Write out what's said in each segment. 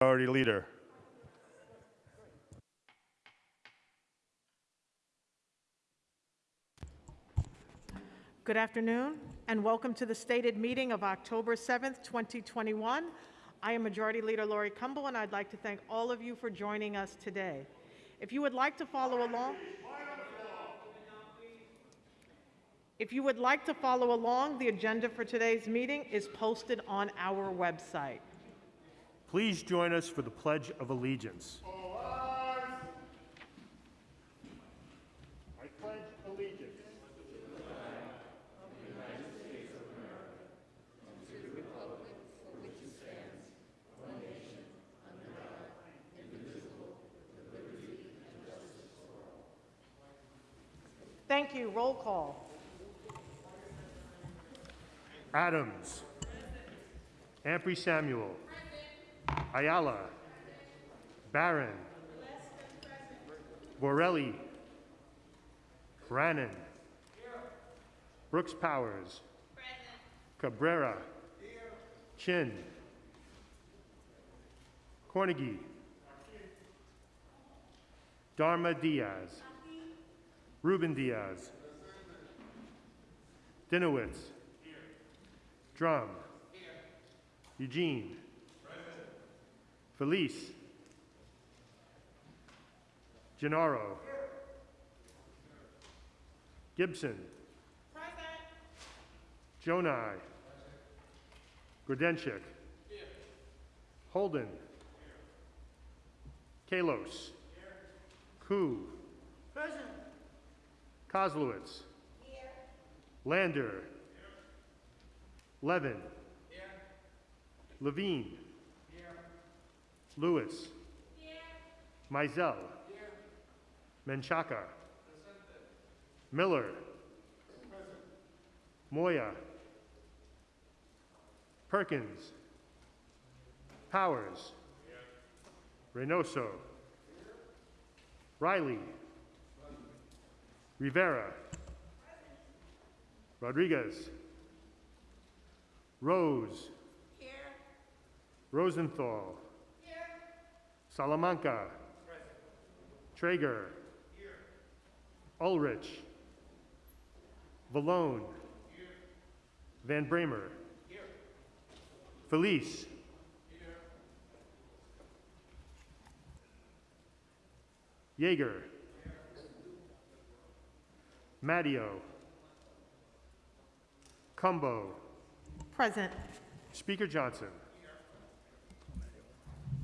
Majority Leader. Good afternoon, and welcome to the stated meeting of October 7th, 2021. I am Majority Leader Laurie Cumbo, and I'd like to thank all of you for joining us today. If you would like to follow along, if you would like to follow along, the agenda for today's meeting is posted on our website. Please join us for the Pledge of Allegiance. I pledge allegiance Thank you. Roll call. Adams. Ampry Samuel. Ayala. Barron. Borelli. Brannan. Brooks Powers. Cabrera. Chin. Cornegy. Darma Diaz. Ruben Diaz. Dinowitz. Dromm. Eugene. Feliz. Gennaro. Gibson. Gjonaj. Grodenchik. Holden. Kallos. Koo. Koslowitz. Lander. Levin. Levine. Louis. Maisel. Menchaca. Miller. Moya. Perkins. Powers. Reynoso. Riley. Rivera. Rodriguez. Rose. Rosenthal. Salamanca. Treyger. Ulrich. Vallone. Van Bramer. Felice. Yeger. Matteo. Cumbo. Present. Speaker Johnson.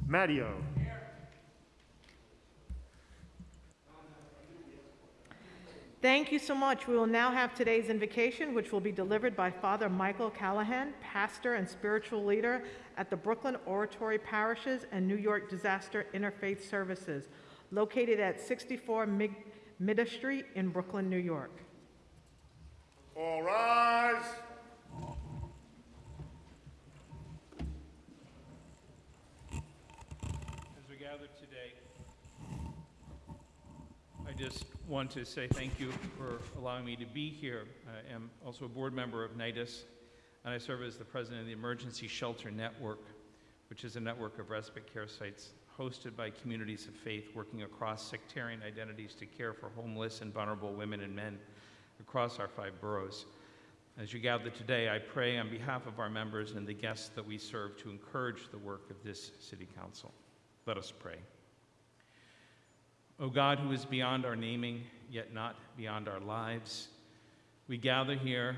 Matteo. Thank you so much. We will now have today's invocation, which will be delivered by Father Michael Callahan, pastor and spiritual leader at the Brooklyn Oratory Parishes and New York Disaster Interfaith Services, located at 64 Mig- Mida Street in Brooklyn, New York. All rise. As we gather today, I just want to say thank you for allowing me to be here. I am also a board member of NYDIS, and I serve as the president of the Emergency Shelter Network, which is a network of respite care sites hosted by communities of faith working across sectarian identities to care for homeless and vulnerable women and men across our five boroughs. As you gather today, I pray on behalf of our members and the guests that we serve to encourage the work of this City Council. Let us pray. O God, who is beyond our naming, yet not beyond our lives, we gather here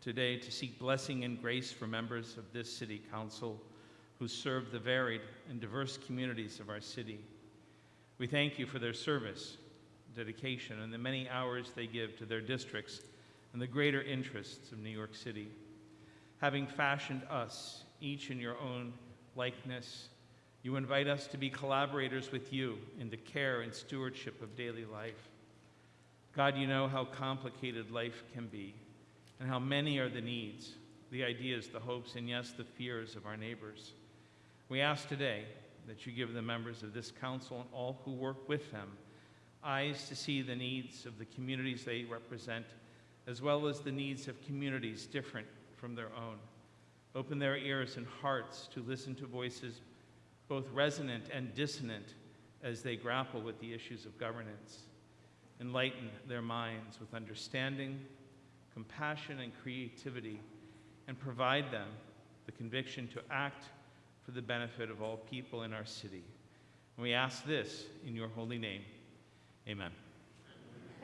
today to seek blessing and grace for members of this City Council who serve the varied and diverse communities of our city. We thank you for their service, dedication, and the many hours they give to their districts and the greater interests of New York City. Having fashioned us, each in your own likeness, you invite us to be collaborators with you in the care and stewardship of daily life. God, you know how complicated life can be and how many are the needs, the ideas, the hopes, and yes, the fears of our neighbors. We ask today that you give the members of this council and all who work with them eyes to see the needs of the communities they represent, as well as the needs of communities different from their own. Open their ears and hearts to listen to voices both resonant and dissonant as they grapple with the issues of governance. Enlighten their minds with understanding, compassion, and creativity, and provide them the conviction to act for the benefit of all people in our city. And we ask this in your holy name. Amen.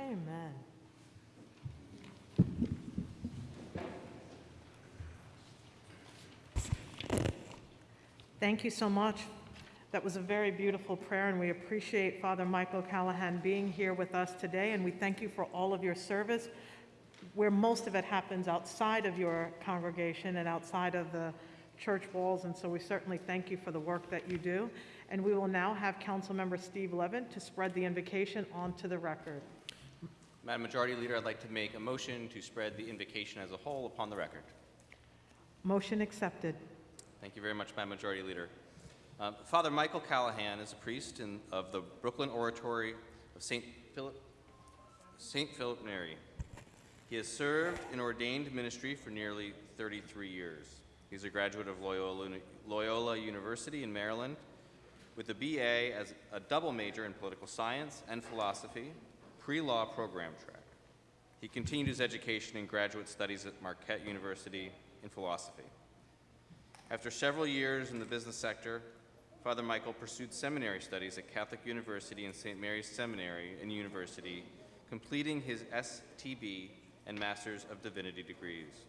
Amen. Thank you so much. That was a very beautiful prayer, and we appreciate Father Michael Callahan being here with us today, and we thank you for all of your service, where most of it happens outside of your congregation and outside of the church walls, and so we certainly thank you for the work that you do. And we will now have Councilmember Steve Levin to spread the invocation onto the record. Madam Majority Leader, I'd like to make a motion to spread the invocation as a whole upon the record. Motion accepted. Thank you very much, Madam Majority Leader. Uh, Father Michael Callahan is a priest in, of the Brooklyn Oratory of St. Philip, St. Philip Neri. He has served in ordained ministry for nearly 33 years. He's a graduate of Loyola, Loyola University in Maryland with a BA as a double major in political science and philosophy, pre-law program track. He continued his education in graduate studies at Marquette University in philosophy. After several years in the business sector, Father Michael pursued seminary studies at Catholic University and St. Mary's Seminary and University, completing his STB and Master's of Divinity degrees.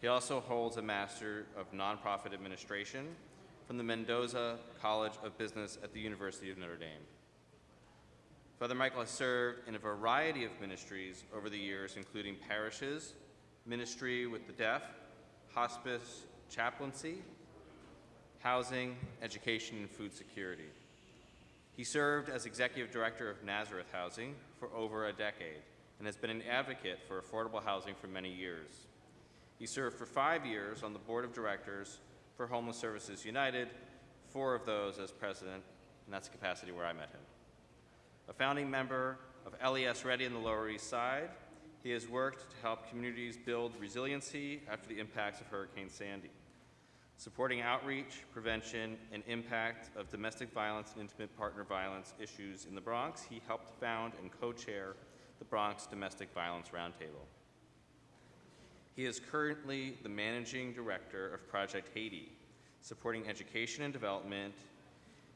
He also holds a Master of Nonprofit Administration from the Mendoza College of Business at the University of Notre Dame. Father Michael has served in a variety of ministries over the years, including parishes, ministry with the deaf, hospice, chaplaincy, housing, education, and food security. He served as executive director of Nazareth Housing for over a decade and has been an advocate for affordable housing for many years. He served for five years on the board of directors for Homeless Services United, four of those as president, and that's the capacity where I met him. A founding member of LES Ready in the Lower East Side, he has worked to help communities build resiliency after the impacts of Hurricane Sandy. Supporting outreach, prevention, and impact of domestic violence and intimate partner violence issues in the Bronx, he helped found and co-chair the Bronx Domestic Violence Roundtable. He is currently the managing director of Project Haiti, supporting education and development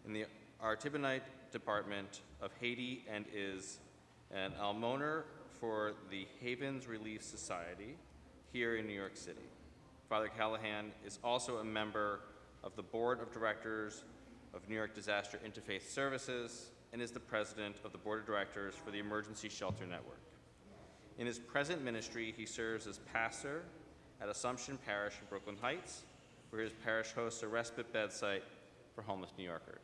in the Artibonite Department of Haiti and is an almoner for the Havens Relief Society here in New York City. Father Callahan is also a member of the Board of Directors of New York Disaster Interfaith Services and is the president of the Board of Directors for the Emergency Shelter Network. In his present ministry, he serves as pastor at Assumption Parish in Brooklyn Heights, where his parish hosts a respite bed site for homeless New Yorkers.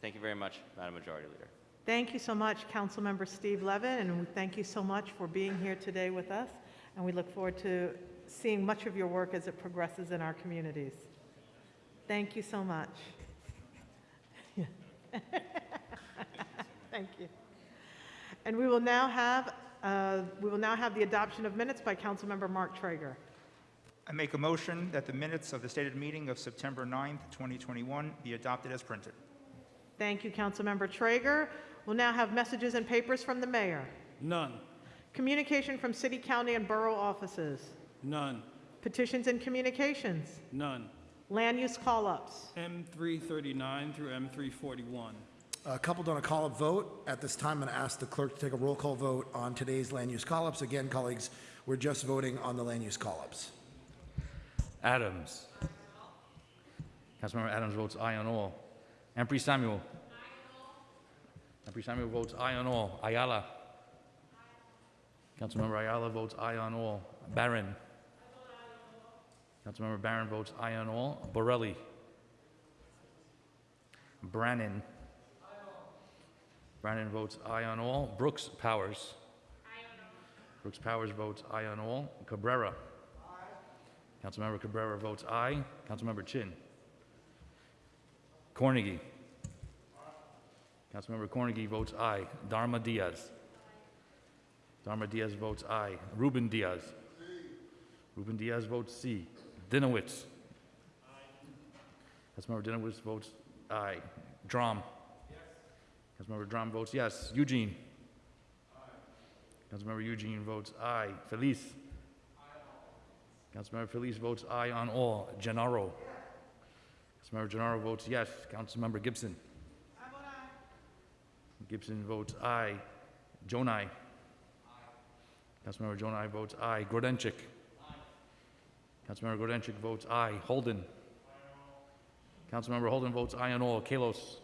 Thank you very much, Madam Majority Leader. Thank you so much, Councilmember Steve Levin, and thank you so much for being here today with us, and we look forward to seeing much of your work as it progresses in our communities. Thank you so much. Thank you. And we will now have, uh, we will now have the adoption of minutes by Councilmember Mark Treyger. I make a motion that the minutes of the stated meeting of September 9th, 2021 be adopted as printed. Thank you, Councilmember Treyger. We'll now have messages and papers from the mayor. None. Communication from city, county, and borough offices. None. Petitions and communications. None. Land use call-ups. M339 through M341. Uh, Coupled on a call-up vote, at this time, I'm going to ask the clerk to take a roll call vote on today's land use call-ups. Again, colleagues, we're just voting on the land use call-ups. Adams. Councilmember Adams votes aye on all. Ampry Samuel. Ampry Samuel votes aye on all. Ayala. Councilmember Ayala votes aye on all. Barron. Councilmember Barron votes aye on all. Borelli. Brannan. Brannan votes aye on all. Brooks Powers. Brooks Powers votes aye on all. Cabrera. Councilmember Cabrera votes aye. Councilmember Chin. Cornegy. Councilmember Cornegy votes aye. Darma Diaz. Darma Diaz votes aye. Ruben Diaz. Ruben Diaz votes C. Dinowitz. Councilmember Dinowitz votes aye. Dromm. Yes. Councilmember Dromm votes yes. Eugene. Aye. Councilmember Eugene votes aye. Feliz. Councilmember Feliz votes aye on all. Gennaro. Councilmember Gennaro votes yes. Councilmember Gibson. Gibson votes aye. Gjonaj. Aye. Councilmember Gjonaj votes aye. Grodenchik. Councilmember Grodenchik votes aye. Holden. Councilmember Holden votes aye on all. Kallos.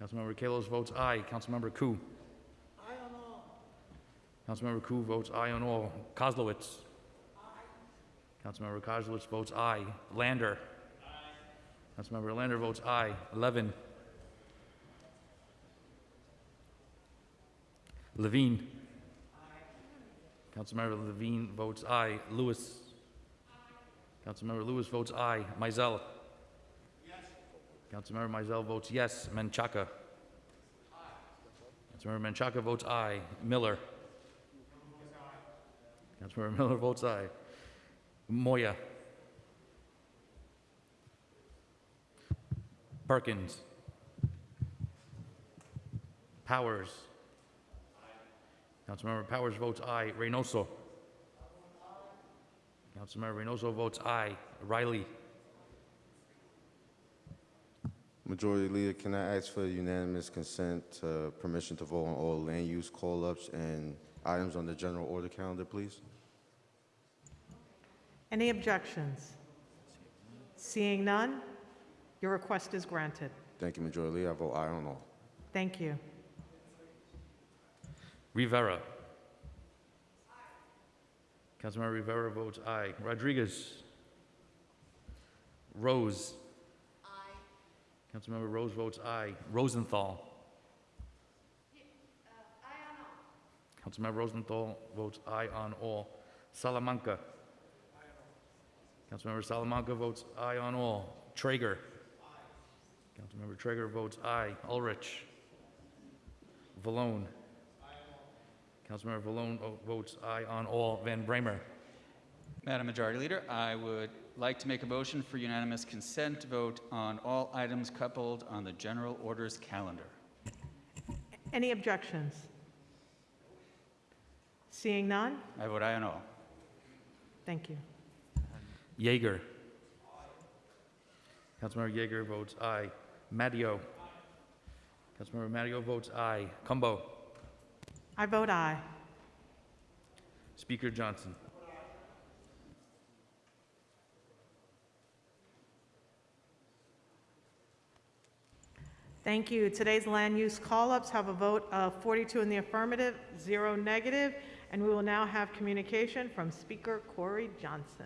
Councilmember Kallos votes aye. Councilmember Koo. Aye on all. Councilmember Koo votes aye on all. Koslowitz. Councilmember Koslowitz votes aye. Lander. Councilmember Lander votes aye. Levin. Levine. Councilmember Levine votes aye. Louis. Councilmember Louis votes aye. Maisel. Yes. Councilmember Maisel votes yes. Menchaca. Aye. Councilmember Menchaca votes aye. Miller. Aye. Councilmember Miller votes aye. Moya. Perkins. Powers. Aye. Councilmember Powers votes aye. Reynoso. Councilmember Reynoso votes aye. Riley. Majority Leader, can I ask for unanimous consent, uh, permission to vote on all land use call-ups and items on the general order calendar, please? Any objections? Seeing none, your request is granted. Thank you, Majority Leader. I vote aye on all. Thank you. Rivera. Councilmember Rivera votes aye. Rodriguez. Rose. Aye. Councilmember Rose votes aye. Rosenthal. Uh, Councilmember Rosenthal votes aye on all. Salamanca. Councilmember Salamanca votes aye on all. Treyger. Aye. Councilmember Treyger votes aye. Ulrich. Vallone. Councilmember Vallone votes aye on all. Van Bramer. Madam Majority Leader, I would like to make a motion for unanimous consent vote on all items coupled on the general orders calendar. Any objections? Seeing none, I vote aye on all. thank you. Yeger. Councilmember Yeger votes aye. Matteo. Councilmember Matteo votes aye. Cumbo. I vote aye. Speaker Johnson. Thank you. Today's land use call-ups have a vote of 42 in the affirmative, zero negative, and we will now have communication from Speaker Corey Johnson.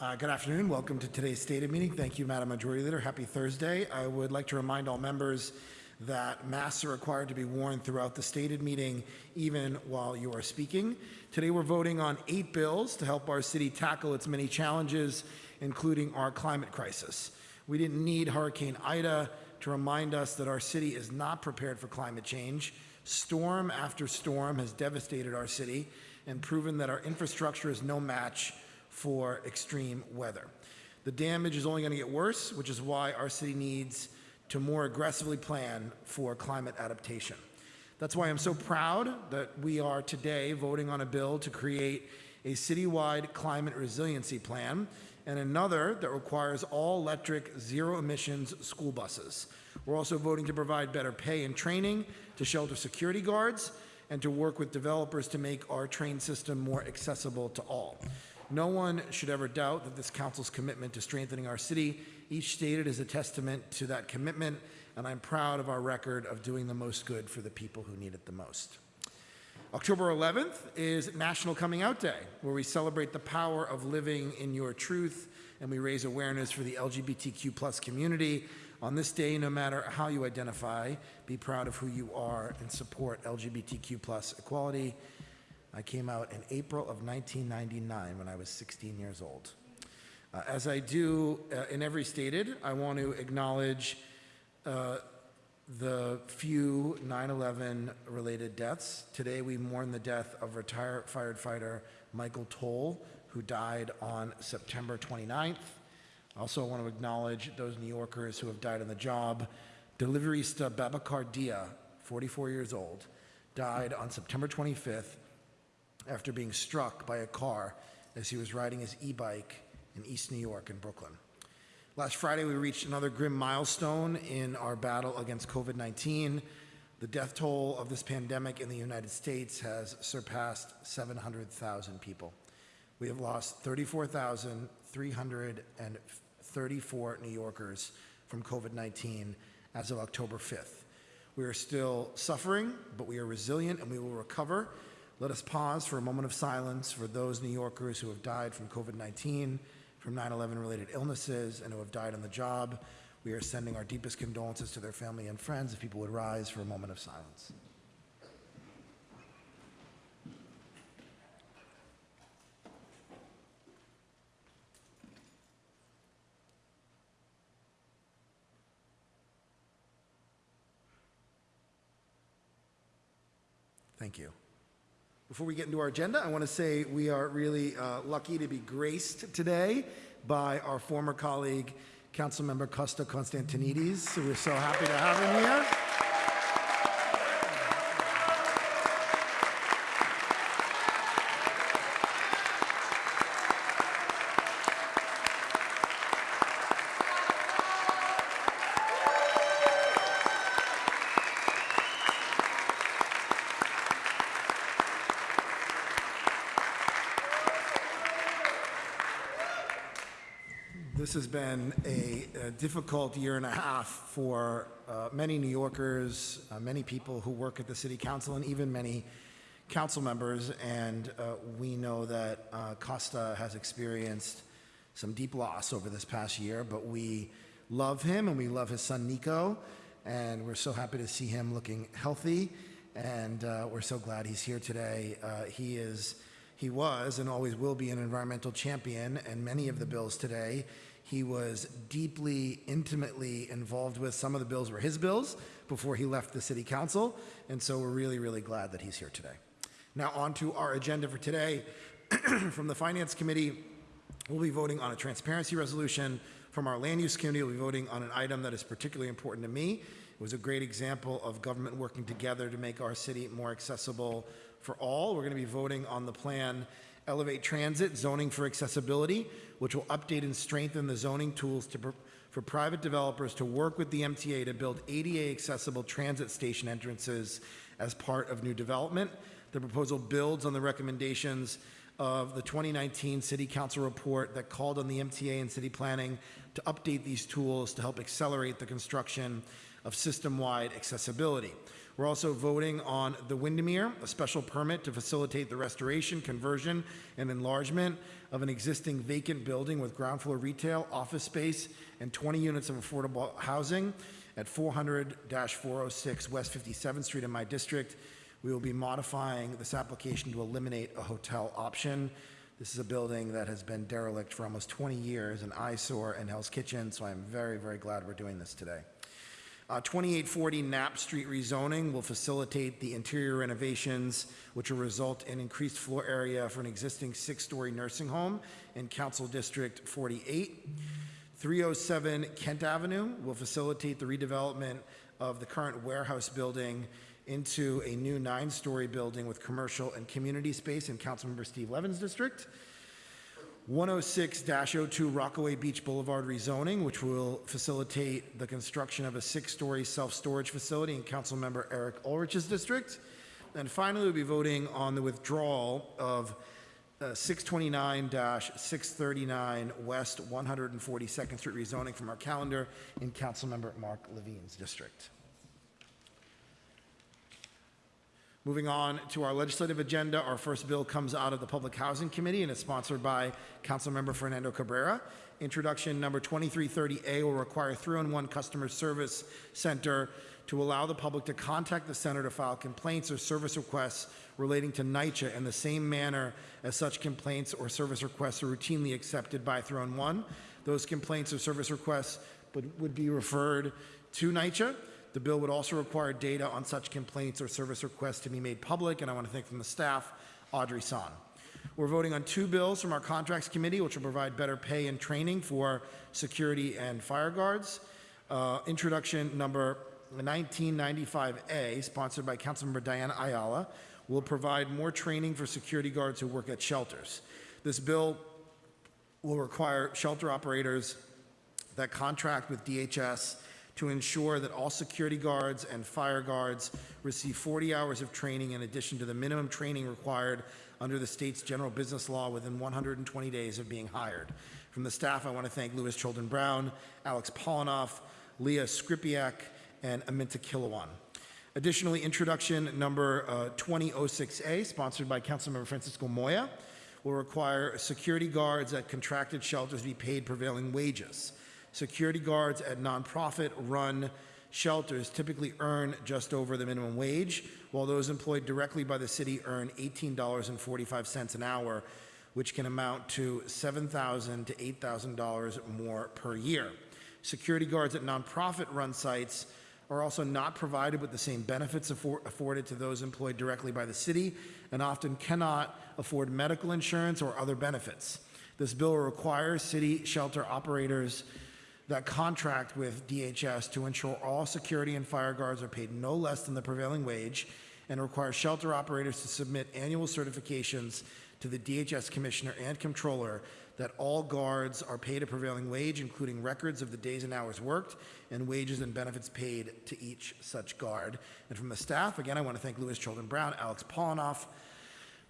Uh, Good afternoon. Welcome to today's stated meeting. Thank you, Madam Majority Leader. Happy Thursday. I would like to remind all members that masks are required to be worn throughout the stated meeting, even while you are speaking. Today, we're voting on eight bills to help our city tackle its many challenges, including our climate crisis. We didn't need Hurricane Ida to remind us that our city is not prepared for climate change. Storm after storm has devastated our city and proven that our infrastructure is no match for extreme weather. The damage is only going to get worse, which is why our city needs to more aggressively plan for climate adaptation. That's why I'm so proud that we are today voting on a bill to create a citywide climate resiliency plan and another that requires all electric, zero emissions school buses. We're also voting to provide better pay and training to shelter security guards and to work with developers to make our train system more accessible to all. No one should ever doubt that this council's commitment to strengthening our city, each stated is a testament to that commitment, and I'm proud of our record of doing the most good for the people who need it the most. October 11th is National Coming Out Day, where we celebrate the power of living in your truth and we raise awareness for the LGBTQ plus community. On this day, no matter how you identify, be proud of who you are and support LGBTQ plus equality. I came out in April of 1999 when I was 16 years old. Uh, as I do uh, in every stated, I want to acknowledge uh, the few 9/11 related deaths. Today, we mourn the death of retired firefighter Michael Toll, who died on September 29th. Also, I want to acknowledge those New Yorkers who have died on the job. Deliveryista Babacar Dia, 44 years old, died on September 25th after being struck by a car as he was riding his e-bike in East New York in Brooklyn. Last Friday, we reached another grim milestone in our battle against COVID 19. The death toll of this pandemic in the United States has surpassed 700,000 people. We have lost 34,334 New Yorkers from COVID 19 as of October 5th. We are still suffering, but we are resilient and we will recover. Let us pause for a moment of silence for those New Yorkers who have died from COVID 19, from 9 11 related illnesses, and who have died on the job. We are sending our deepest condolences to their family and friends. If people would rise for a moment of silence. Thank you. Before we get into our agenda, I want to say we are really uh, lucky to be graced today by our former colleague, Councilmember Costa Constantinides. So we're so happy to have him here. This has been a, a difficult year and a half for uh, many New Yorkers, uh, many people who work at the city council, and even many council members. And uh, we know that uh, Costa has experienced some deep loss over this past year, but we love him and we love his son Nico. And we're so happy to see him looking healthy. And uh, we're so glad he's here today. Uh, he is he was and always will be an environmental champion, and many of the bills today he was deeply, intimately involved with. Some of the bills were his bills before he left the city council, and so we're really, really glad that he's here today. Now, on to our agenda for today. From the Finance Committee, we'll be voting on a transparency resolution. From our Land Use Committee, we'll be voting on an item that is particularly important to me. It was a great example of government working together to make our city more accessible for all. We're going to be voting on the plan Elevate Transit Zoning for Accessibility, which will update and strengthen the zoning tools to, for private developers to work with the MTA to build ADA accessible transit station entrances as part of new development. The proposal builds on the recommendations of the 2019 City Council report that called on the MTA and city planning to update these tools to help accelerate the construction of system-wide accessibility. We're also voting on the Windermere, a special permit to facilitate the restoration, conversion, and enlargement of an existing vacant building with ground floor retail, office space, and 20 units of affordable housing at 400-406 West 57th Street in my district. We will be modifying this application to eliminate a hotel option. This is a building that has been derelict for almost 20 years, an eyesore in Hell's Kitchen, so I'm very, very glad we're doing this today. Uh, 2840 Knapp Street rezoning will facilitate the interior renovations, which will result in increased floor area for an existing six-story nursing home in Council District 48. 307 Kent Avenue will facilitate the redevelopment of the current warehouse building into a new nine-story building with commercial and community space in Councilmember Steve Levin's district. 106-02 Rockaway Beach Boulevard rezoning, which will facilitate the construction of a six-story self-storage facility in Councilmember Eric Ulrich's district. And finally, we'll be voting on the withdrawal of uh, 629-639 West 142nd Street rezoning from our calendar in Councilmember Mark Levine's district. Moving on to our legislative agenda, our first bill comes out of the Public Housing Committee and is sponsored by Councilmember Fernando Cabrera. Introduction number 2330A will require 311 Customer Service Center to allow the public to contact the center to file complaints or service requests relating to NYCHA in the same manner as such complaints or service requests are routinely accepted by 311. Those complaints or service requests would, would be referred to NYCHA. The bill would also require data on such complaints or service requests to be made public, and I want to thank from the staff, Audrey San. We're voting on two bills from our Contracts Committee, which will provide better pay and training for security and fire guards. Uh, Introduction number 1995A, sponsored by Councilmember Diana Ayala, will provide more training for security guards who work at shelters. This bill will require shelter operators that contract with DHS to ensure that all security guards and fire guards receive 40 hours of training in addition to the minimum training required under the state's general business law within 120 days of being hired. From the staff, I want to thank Lewis Chilton Brown, Alex Polinoff, Leah Skripiak, and Aminta Kilawan. Additionally, introduction number uh, 2006A, sponsored by Councilmember Francisco Moya, will require security guards at contracted shelters be paid prevailing wages. Security guards at nonprofit-run shelters typically earn just over the minimum wage, while those employed directly by the city earn $18.45 an hour, which can amount to $7,000 to $8,000 more per year. Security guards at nonprofit-run sites are also not provided with the same benefits affor- afforded to those employed directly by the city and often cannot afford medical insurance or other benefits. This bill requires city shelter operators that contract with DHS to ensure all security and fire guards are paid no less than the prevailing wage and requires shelter operators to submit annual certifications to the DHS Commissioner and Controller that all guards are paid a prevailing wage, including records of the days and hours worked and wages and benefits paid to each such guard. And from the staff, again, I want to thank Louis Chilton Brown, Alex Polinoff,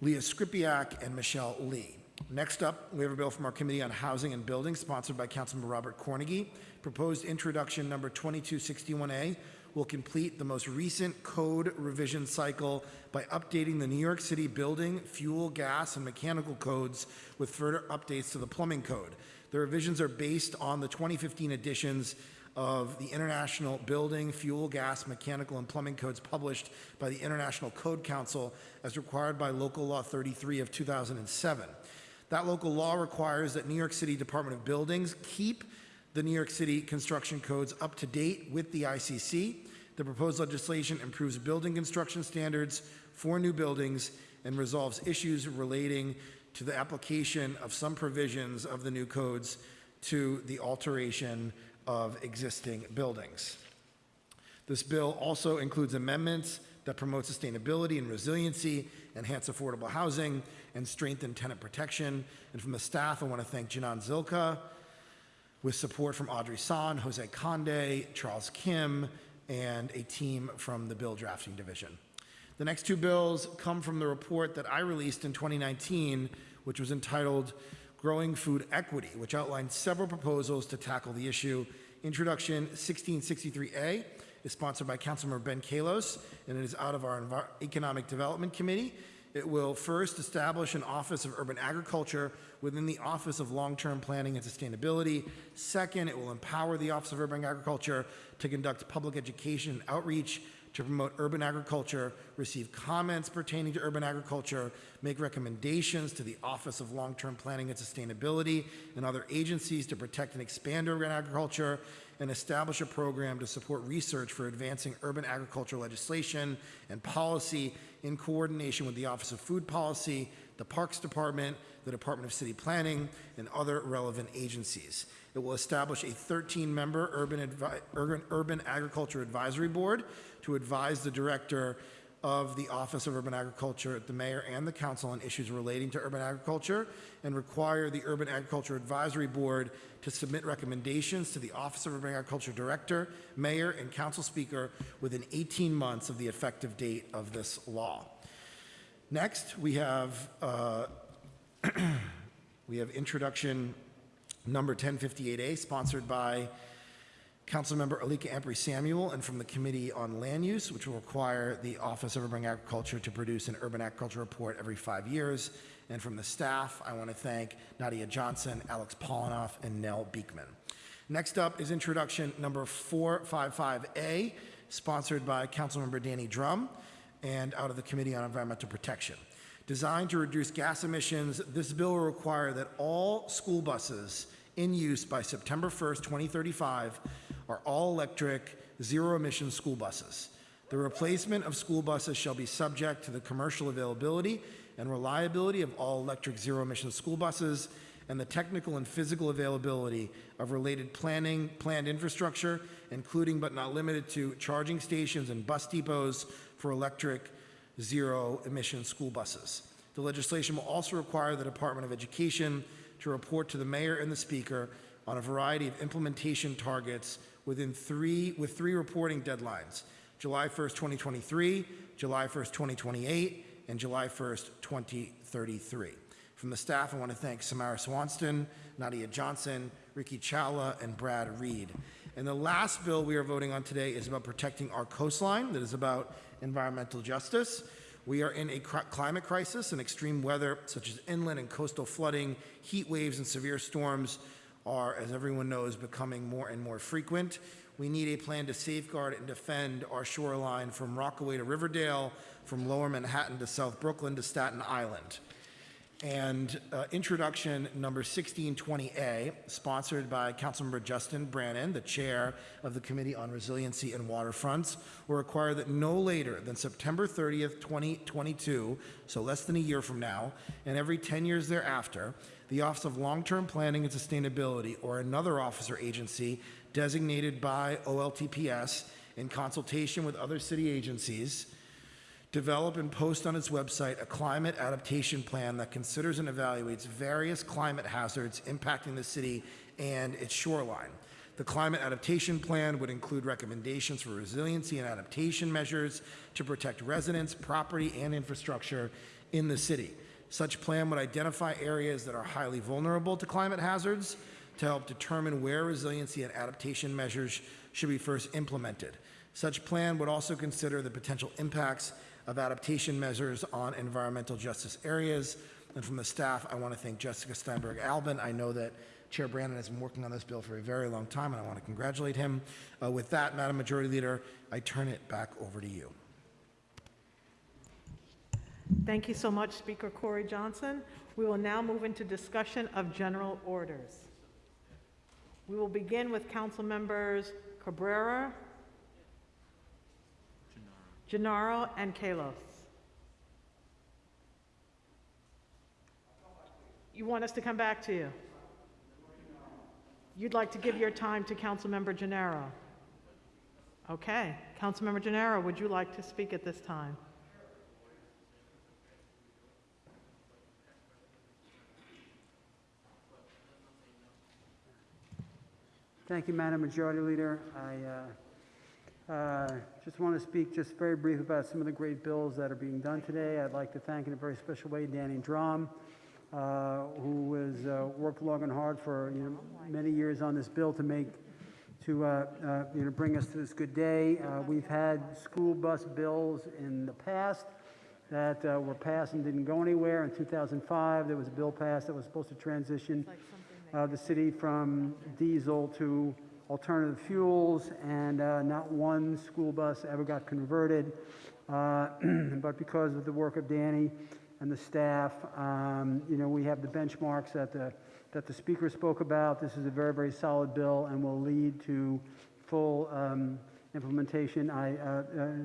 Leah Skripiak, and Michelle Lee. Next up, we have a bill from our Committee on Housing and Building, sponsored by Councilmember Robert Cornegy. Proposed introduction number 2261A will complete the most recent code revision cycle by updating the New York City building, fuel, gas, and mechanical codes with further updates to the plumbing code. The revisions are based on the 2015 editions of the International Building, Fuel, Gas, Mechanical, and Plumbing Codes published by the International Code Council as required by Local Law 33 of 2007. That local law requires that New York City Department of Buildings keep the New York City construction codes up to date with the ICC. The proposed legislation improves building construction standards for new buildings and resolves issues relating to the application of some provisions of the new codes to the alteration of existing buildings. This bill also includes amendments that promote sustainability and resiliency, enhance affordable housing, and strengthen tenant protection. And from the staff, I want to thank Janan Zilka, with support from Audrey San, Jose Conde, Charles Kim, and a team from the bill drafting division. The next two bills come from the report that I released in 2019, which was entitled Growing Food Equity, which outlined several proposals to tackle the issue. Introduction 1663A is sponsored by Councilmember Ben Kallos, and it is out of our Envi- Economic Development Committee. It will first establish an Office of Urban Agriculture within the Office of Long-Term Planning and Sustainability. Second, it will empower the Office of Urban Agriculture to conduct public education and outreach to promote urban agriculture, receive comments pertaining to urban agriculture, make recommendations to the Office of Long-Term Planning and Sustainability and other agencies to protect and expand urban agriculture, and establish a program to support research for advancing urban agriculture legislation and policy in coordination with the Office of Food Policy, the Parks Department, the Department of City Planning, and other relevant agencies. It will establish a 13-member urban, urban, urban agriculture advisory board to advise the director of the Office of Urban Agriculture, at the mayor, and the council on issues relating to urban agriculture, and require the Urban Agriculture Advisory Board to submit recommendations to the Office of Urban Agriculture Director, mayor, and council speaker within 18 months of the effective date of this law. Next, we have uh, we have introduction number 1058A, sponsored by Councilmember Alicka Ampry Samuel, and from the Committee on Land Use, which will require the Office of Urban Agriculture to produce an urban agriculture report every five years. And from the staff, I want to thank Nadia Johnson, Alex Polinoff, and Nell Beekman. Next up is introduction number 455A, sponsored by Councilmember Danny Dromm, and out of the Committee on Environmental Protection. Designed to reduce gas emissions, this bill will require that all school buses in use by September 1st, 2035 are all-electric, zero-emission school buses. The replacement of school buses shall be subject to the commercial availability and reliability of all electric zero-emission school buses, and the technical and physical availability of related planning, planned infrastructure, including but not limited to charging stations and bus depots for electric zero-emission school buses. The legislation will also require the Department of Education to report to the mayor and the speaker on a variety of implementation targets within three, with three reporting deadlines, July 1st, 2023, July 1st, 2028, and July 1st, 2033. From the staff, I want to thank Samara Swanston, Nadia Johnson, Ricky Chawla, and Brad Reed. And the last bill we are voting on today is about protecting our coastline, that is about environmental justice. We are in a climate crisis, and extreme weather, such as inland and coastal flooding, heat waves, and severe storms, are, as everyone knows, becoming more and more frequent. We need a plan to safeguard and defend our shoreline from Rockaway to Riverdale, from Lower Manhattan to South Brooklyn to Staten Island. And uh, introduction number 1620A, sponsored by Councilmember Justin Brannan, the chair of the Committee on Resiliency and Waterfronts, will require that no later than September 30th, 2022, so less than a year from now, and every 10 years thereafter, the Office of Long-Term Planning and Sustainability or another office or agency designated by OLTPS in consultation with other city agencies develop and post on its website a climate adaptation plan that considers and evaluates various climate hazards impacting the city and its shoreline. The climate adaptation plan would include recommendations for resiliency and adaptation measures to protect residents, property, and infrastructure in the city. Such plan would identify areas that are highly vulnerable to climate hazards to help determine where resiliency and adaptation measures should be first implemented. Such plan would also consider the potential impacts of adaptation measures on environmental justice areas. And from the staff, I want to thank Jessica Steinberg Albin. I know that Chair Brannan has been working on this bill for a very long time, and I want to congratulate him. Uh, with that, Madam Majority Leader, I turn it back over to you. Thank you so much, Speaker Corey Johnson. We will now move into discussion of general orders. We will begin with council members Cabrera, Gennaro, and Kalos. You want us to come back to you? You'd like to give your time to Councilmember Gennaro? Okay. Councilmember Gennaro, would you like to speak at this time? Thank you, Madam Majority Leader. I uh, uh, just want to speak just very brief about some of the great bills that are being done today. I'd like to thank in a very special way Danny Dromm, uh, who has uh, worked long and hard for you know, many years on this bill to make to uh, uh, you know bring us to this good day. Uh, we've had school bus bills in the past that uh, were passed and didn't go anywhere. In 2005, there was a bill passed that was supposed to transition uh, the city from diesel to alternative fuels, and uh, not one school bus ever got converted. Uh, but because of the work of Danny and the staff, um, you know, we have the benchmarks that the that the speaker spoke about. This is a very, very solid bill and will lead to full um, implementation. I uh, uh,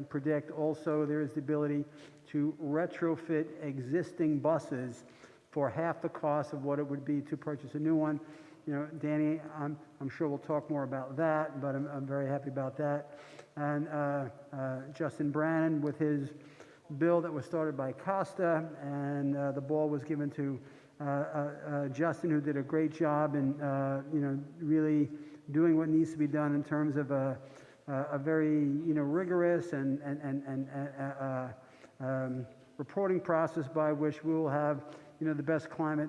predict also there is the ability to retrofit existing buses for half the cost of what it would be to purchase a new one. You know, Danny, I'm, I'm sure we'll talk more about that, but I'm, I'm very happy about that. And uh, uh, Justin Brannan with his bill that was started by Costa, and uh, the ball was given to uh, uh, uh, Justin, who did a great job in, you know, really doing what needs to be done in terms of a, a very, you know, rigorous and, and, and, and um, reporting process by which we will have, you know, the best climate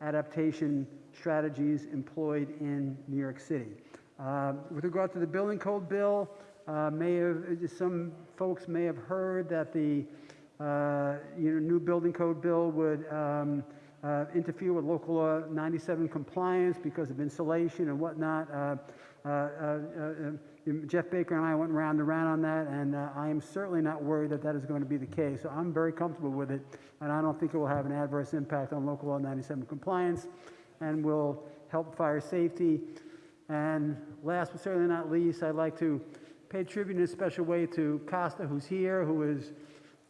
adaptation strategies employed in New York City. Uh, with regard to the building code bill, uh, may have, some folks may have heard that the uh, you know, new building code bill would um, uh, interfere with local law 97 compliance because of insulation and whatnot. Uh, uh, uh, Jeff Baker and I went round and round on that, and I am certainly not worried that that is going to be the case. So I'm very comfortable with it, and I don't think it will have an adverse impact on local law 97 compliance and will help fire safety. And last but certainly not least, I'd like to pay tribute in a special way to Costa, who's here, who is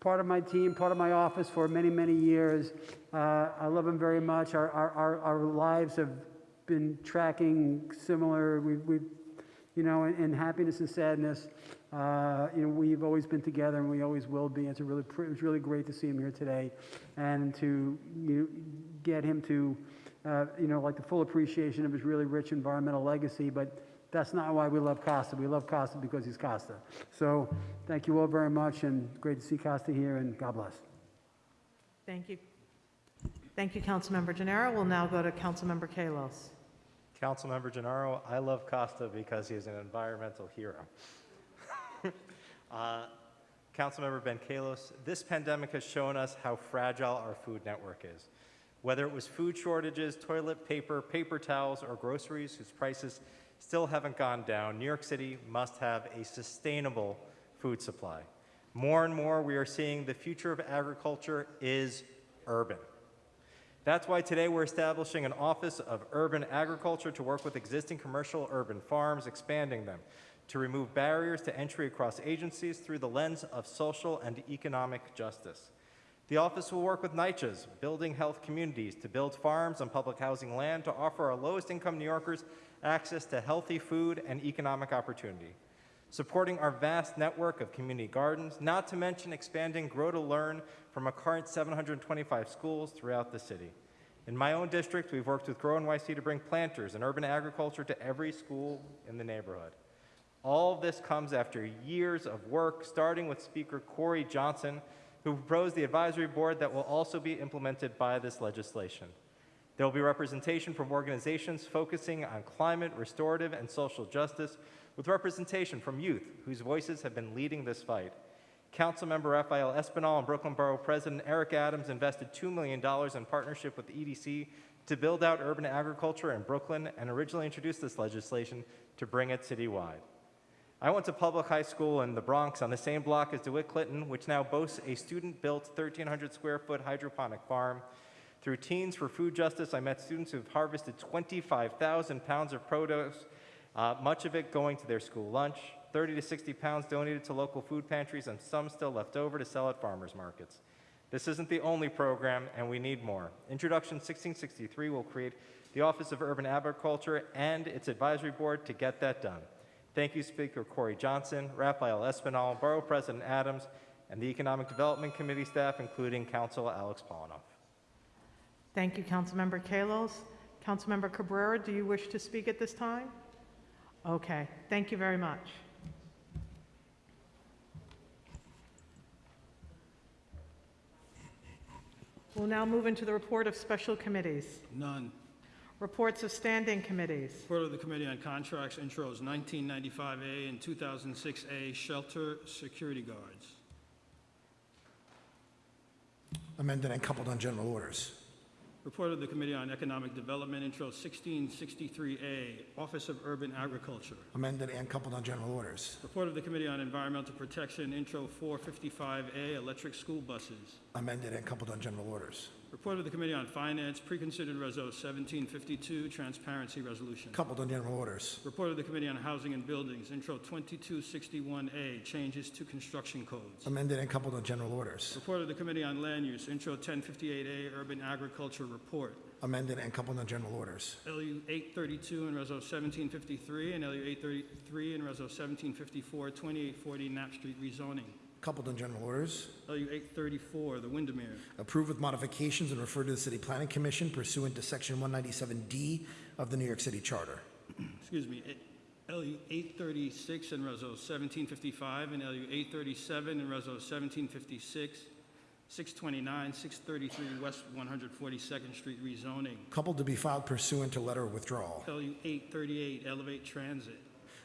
part of my team, part of my office for many, many years. Uh, I love him very much. Our, our, our, lives have been tracking similar. We, we, you know, in, in happiness and sadness. Uh, you know, we've always been together, and we always will be. It's a really, it was really great to see him here today, and to you know, get him to, uh, you know, like the full appreciation of his really rich environmental legacy. But that's not why we love Costa. We love Costa because he's Costa. So, thank you all very much, and great to see Costa here, and God bless. Thank you. Thank you, Councilmember Gennaro. We'll now go to Councilmember Kallos. Councilmember Gennaro, I love Costa because he is an environmental hero. uh, Councilmember Ben Kallos, this pandemic has shown us how fragile our food network is. Whether it was food shortages, toilet paper, paper towels, or groceries whose prices still haven't gone down, New York City must have a sustainable food supply. More and more, we are seeing the future of agriculture is urban. That's why today we're establishing an Office of Urban Agriculture to work with existing commercial urban farms, expanding them, to remove barriers to entry across agencies through the lens of social and economic justice. The office will work with NYCHAs, building health communities, to build farms on public housing land to offer our lowest income New Yorkers access to healthy food and economic opportunity. Supporting our vast network of community gardens, not to mention expanding Grow to Learn from our current 725 schools throughout the city. In my own district, we've worked with Grow NYC to bring planters and urban agriculture to every school in the neighborhood. All of this comes after years of work, starting with Speaker Corey Johnson, who proposed the advisory board that will also be implemented by this legislation. There will be representation from organizations focusing on climate, restorative, and social justice, with representation from youth whose voices have been leading this fight. Councilmember Rafael Espinal and Brooklyn Borough President Eric Adams invested $2 million in partnership with the EDC to build out urban agriculture in Brooklyn and originally introduced this legislation to bring it citywide. I went to public high school in the Bronx on the same block as DeWitt Clinton, which now boasts a student-built 1,300 square foot hydroponic farm. Through Teens for Food Justice, I met students who've harvested 25,000 pounds of produce, uh, much of it going to their school lunch, 30 to 60 pounds donated to local food pantries, and some still left over to sell at farmers markets. This isn't the only program, and we need more. Introduction 1663 will create the Office of Urban Agriculture and its advisory board to get that done. Thank you, Speaker Corey Johnson, Rafael Espinal, Borough President Adams, and the Economic Development Committee staff, including Council Alex Polinoff. Thank you, Councilmember Kallos. Councilmember Cabrera, do you wish to speak at this time? Okay, thank you very much. We'll now move into the report of special committees. None. Reports of standing committees. Report of the Committee on Contracts, intros 1995A and 2006A, shelter security guards. Amended and coupled on general orders. Report of the Committee on Economic Development, intro 1663A, Office of Urban Agriculture. Amended and coupled on general orders. Report of the Committee on Environmental Protection, intro 455A, electric school buses. Amended and coupled on general orders. Report of the Committee on Finance, preconsidered Reso 1752, transparency resolution. Coupled on general orders. Report of the Committee on Housing and Buildings, intro 2261A, changes to construction codes. Amended and coupled on general orders. Report of the Committee on Land Use, intro 1058A, urban agriculture report. Amended and coupled on general orders. LU 832 and Reso 1753, and LU 833 and Reso 1754, 2840 Knapp Street rezoning. Coupled on general orders. LU 834, the Windermere. Approved with modifications and referred to the City Planning Commission pursuant to Section 197D of the New York City Charter. excuse me, it- LU 836 and Reso 1755, and LU 837 and Reso 1756, 629, 633 West 142nd Street rezoning. Coupled to be filed pursuant to letter of withdrawal. LU 838 Elevate Transit.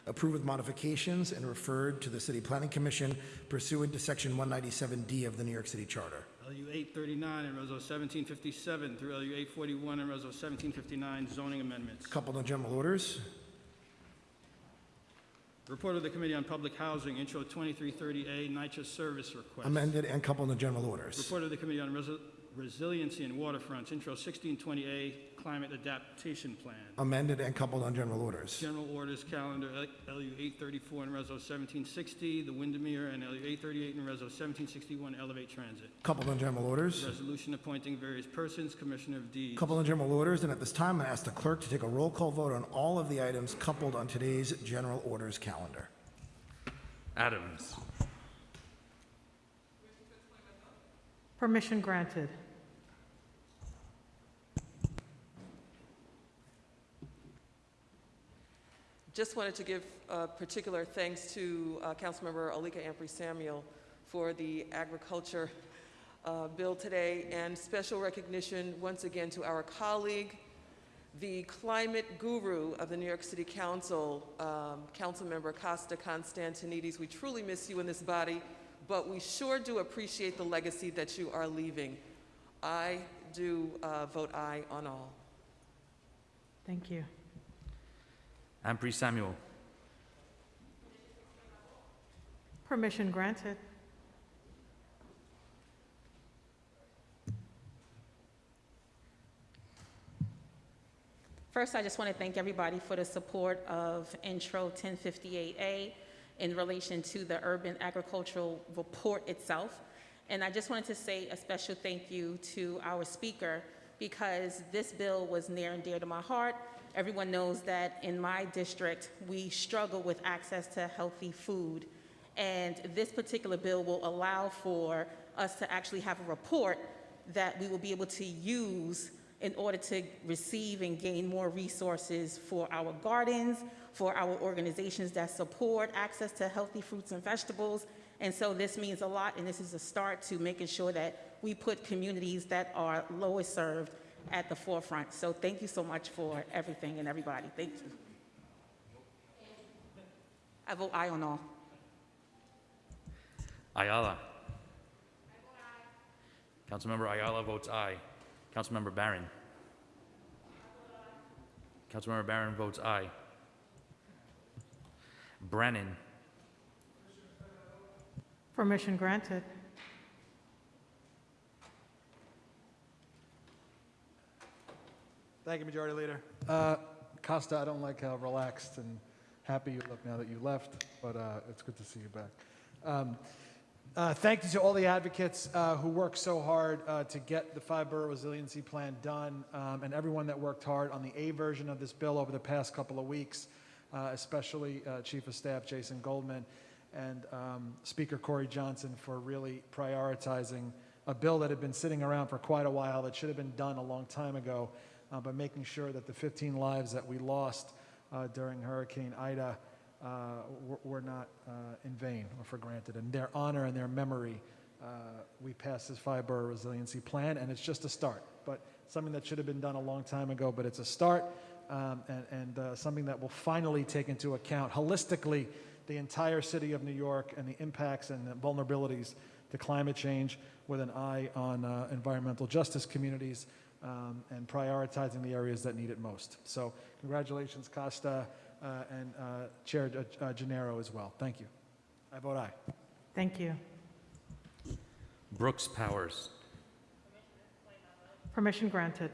Approved with modifications and referred to the City Planning Commission pursuant to Section 197D of the New York City Charter. LU 839 and Reso 1757 through LU 841 and Reso 1759 zoning amendments. Coupled on general orders. Report of the Committee on Public Housing, Intro 2330A, NYCHA service request. Amended and coupled on general orders. Report of the Committee on Resi- Resiliency and Waterfronts, Intro 1620A, Climate Adaptation Plan. amended and coupled on general orders. General Orders Calendar, L- LU 834 and Reso 1760, the Windermere, and LU 838 and Reso 1761, Elevate Transit. Coupled on general orders. Resolution appointing various persons, Commissioner of Deeds. Coupled on general orders, and at this time, I ask the clerk to take a roll call vote on all of the items coupled on today's general orders calendar. Adams. Permission granted. Just wanted to give uh, particular thanks to uh, Councilmember Alicka Ampry Samuel for the agriculture uh, bill today, and special recognition once again to our colleague, the climate guru of the New York City Council, um, Councilmember Costa Constantinides. We truly miss you in this body, but we sure do appreciate the legacy that you are leaving. I do uh, vote aye on all. Thank you. Ampry Samuel. Permission granted. First, I just want to thank everybody for the support of Intro 1058A in relation to the urban agricultural report itself. And I just wanted to say a special thank you to our speaker because this bill was near and dear to my heart. Everyone knows that in my district, we struggle with access to healthy food. And this particular bill will allow for us to actually have a report that we will be able to use in order to receive and gain more resources for our gardens, for our organizations that support access to healthy fruits and vegetables. And so this means a lot, and this is a start to making sure that we put communities that are lowest served at the forefront. So thank you so much for everything and everybody. Thank you. I vote aye on all. Ayala. Councilmember Ayala votes aye. Councilmember Barron. Councilmember Barron votes aye. Brannan. Permission granted. Thank you, Majority Leader. Uh, Costa, I don't like how relaxed and happy you look now that you left, but uh, it's good to see you back. Um, uh, thank you to all the advocates uh, who worked so hard uh, to get the five borough resiliency plan done, um, and everyone that worked hard on the A version of this bill over the past couple of weeks, uh, especially uh, Chief of Staff Jason Goldman and um, Speaker Corey Johnson for really prioritizing a bill that had been sitting around for quite a while that should have been done a long time ago, uh, but making sure that the 15 lives that we lost uh, during Hurricane Ida uh, were, not uh, in vain or for granted. And their honor and their memory, uh, we passed this five borough resiliency plan, and it's just a start. But something that should have been done a long time ago, but it's a start, um, and, and something that will finally take into account holistically the entire city of New York and the impacts and the vulnerabilities to climate change with an eye on uh, environmental justice communities um, and prioritizing the areas that need it most. So congratulations, Costa uh, and uh, Chair uh, Gennaro as well. Thank you. I vote aye. Thank you. Brooks Powers. Permission granted.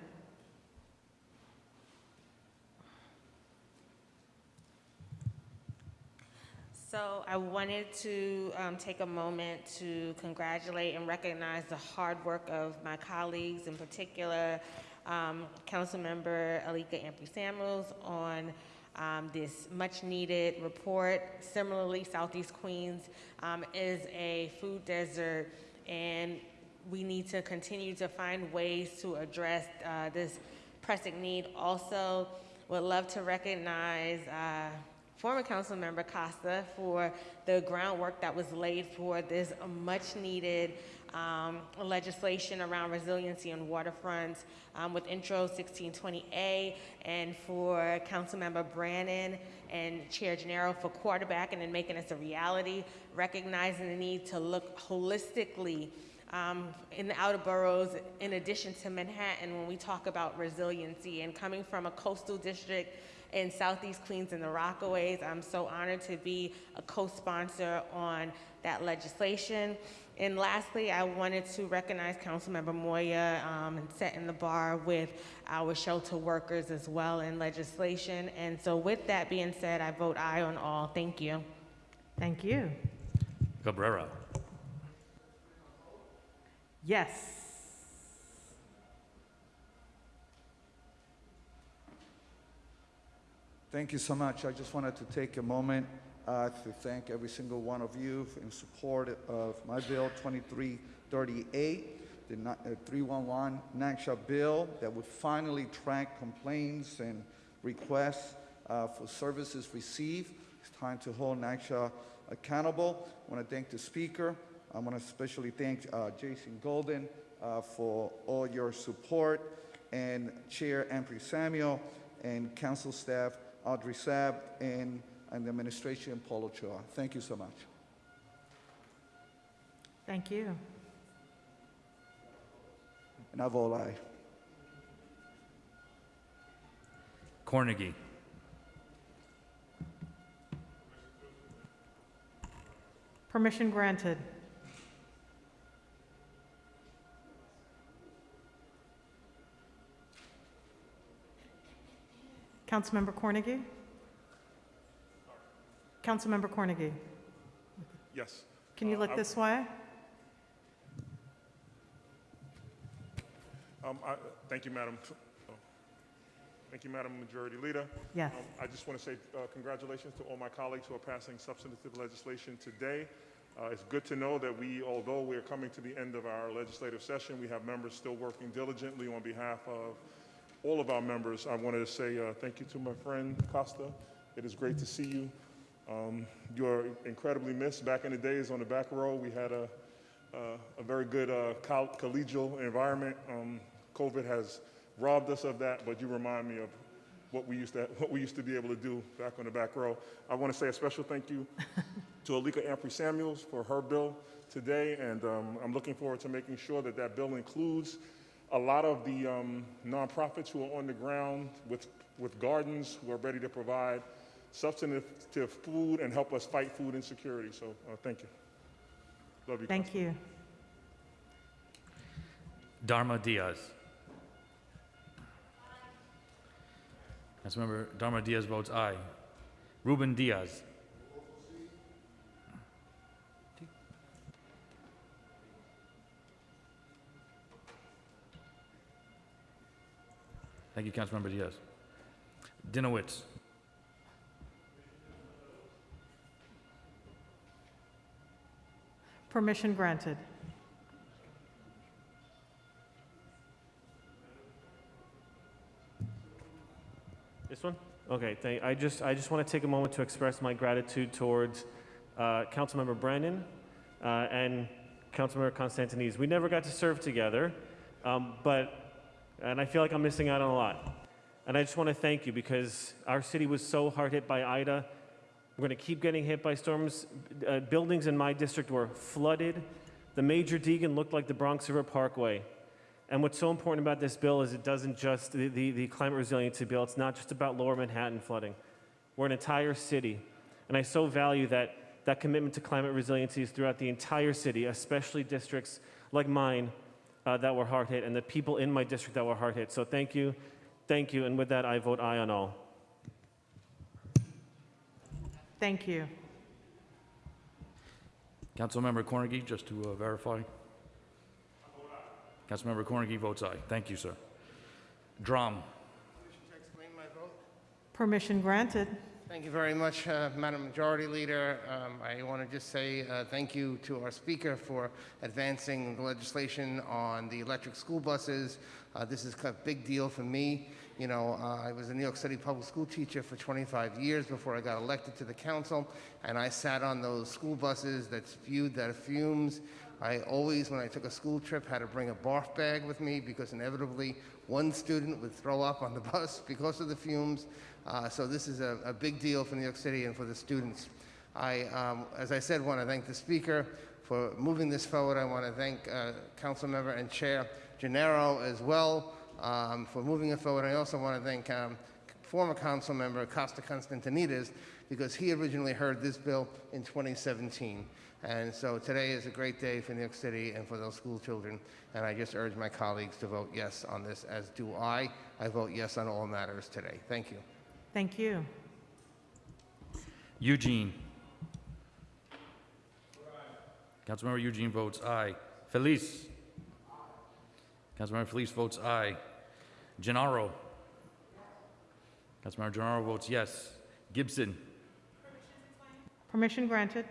So I wanted to um, take a moment to congratulate and recognize the hard work of my colleagues, in particular, um, Councilmember Alicka Ampry Samuels on um, this much-needed report. Similarly, Southeast Queens um, is a food desert, and we need to continue to find ways to address uh, this pressing need. Also, would love to recognize uh, former council member Costa for the groundwork that was laid for this much needed um, legislation around resiliency on waterfronts um, with intro 1620A and for council member Brannan and Chair Gennaro for quarterbacking and making this a reality, recognizing the need to look holistically um, in the outer boroughs, in addition to Manhattan, when we talk about resiliency and coming from a coastal district in Southeast Queens and the Rockaways. I'm so honored to be a co-sponsor on that legislation. And lastly, I wanted to recognize Councilmember Moya um, and setting the bar with our shelter workers as well in legislation. And so with that being said, I vote aye on all. Thank you. Thank you. Cabrera. Yes. Thank you so much. I just wanted to take a moment uh, to thank every single one of you in support of my bill 2338, the uh, 311 NYCHA bill that would finally track complaints and requests uh, for services received. It's time to hold NYCHA accountable. I want to thank the speaker. I want to especially thank uh, Jason Goldman uh, for all your support and Chair Ampry Samuel and council staff Audrey Saab and, and the administration Paul Choa. Thank you so much. Thank you. And I vote aye. Cornegy. Permission granted. Councilmember Cornegy? Councilmember Cornegy, Yes. can you Uh, look I- this way? Um, I, thank you, Madam. oh. Thank you, Madam Majority Leader. Yes. Um, I just want to say uh, congratulations to all my colleagues who are passing substantive legislation today. Uh, it's good to know that we, although we're coming to the end of our legislative session, we have members still working diligently on behalf of all of our members. I wanted to say uh, thank you to my friend Costa. It is great to see you. Um, you're incredibly missed. Back in the days on the back row, we had a, uh, a very good uh, col- collegial environment. Um, COVID has robbed us of that, but you remind me of what we used to what we used to be able to do back on the back row. I want to say a special thank you to Alicka Ampry Samuels for her bill today, and um, I'm looking forward to making sure that that bill includes a lot of the um, nonprofits who are on the ground with with gardens who are ready to provide substantive food and help us fight food insecurity. So uh, thank you. Love you. Thank you. Darma Diaz. Councilmember Darma Diaz votes aye. Ruben Diaz. Thank you, Councilmember Diaz. Dinowitz. Permission granted. This one? Okay, thank, I just, I just want to take a moment to express my gratitude towards uh, Councilmember Brannan uh, and Councilmember Constantinides. We never got to serve together, um, but, and I feel like I'm missing out on a lot. And I just want to thank you because our city was so hard hit by Ida. We're going to keep getting hit by storms. Uh, buildings in my district were flooded. The major Deegan looked like the Bronx River Parkway. And what's so important about this bill is it doesn't just, the, the, the climate resiliency bill, it's not just about lower Manhattan flooding. We're an entire city. And I so value that, that commitment to climate resiliency is throughout the entire city, especially districts like mine uh, that were hard hit and the people in my district that were hard hit. So thank you, thank you. And with that, I vote aye on all. Thank you. Councilmember Cornegy, just to uh, verify. Councilmember Cornegy votes aye. Thank you, sir. Dromm. Permission granted. Thank you very much, uh, Madam Majority Leader. Um, I want to just say uh, thank you to our speaker for advancing the legislation on the electric school buses. Uh, this is a big deal for me. You know, uh, I was a New York City public school teacher for 25 years before I got elected to the council, and I sat on those school buses that spewed that fumes. I always, when I took a school trip, had to bring a barf bag with me because inevitably one student would throw up on the bus because of the fumes. Uh, so this is a, a big deal for New York City and for the students. I, um, as I said, want to thank the speaker for moving this forward. I want to thank uh, Council Member and Chair Gennaro as well um, for moving it forward. I also want to thank um, former council member Costa Constantinides because he originally heard this bill in 2017. And so today is a great day for New York City and for those school children. And I just urge my colleagues to vote yes on this, as do I. I vote yes on all matters today. Thank you. Thank you. Eugene. Councilmember Eugene votes aye. Feliz. Councilmember Feliz votes aye. Gennaro. Councilmember Gennaro votes yes. Gibson. Permission granted.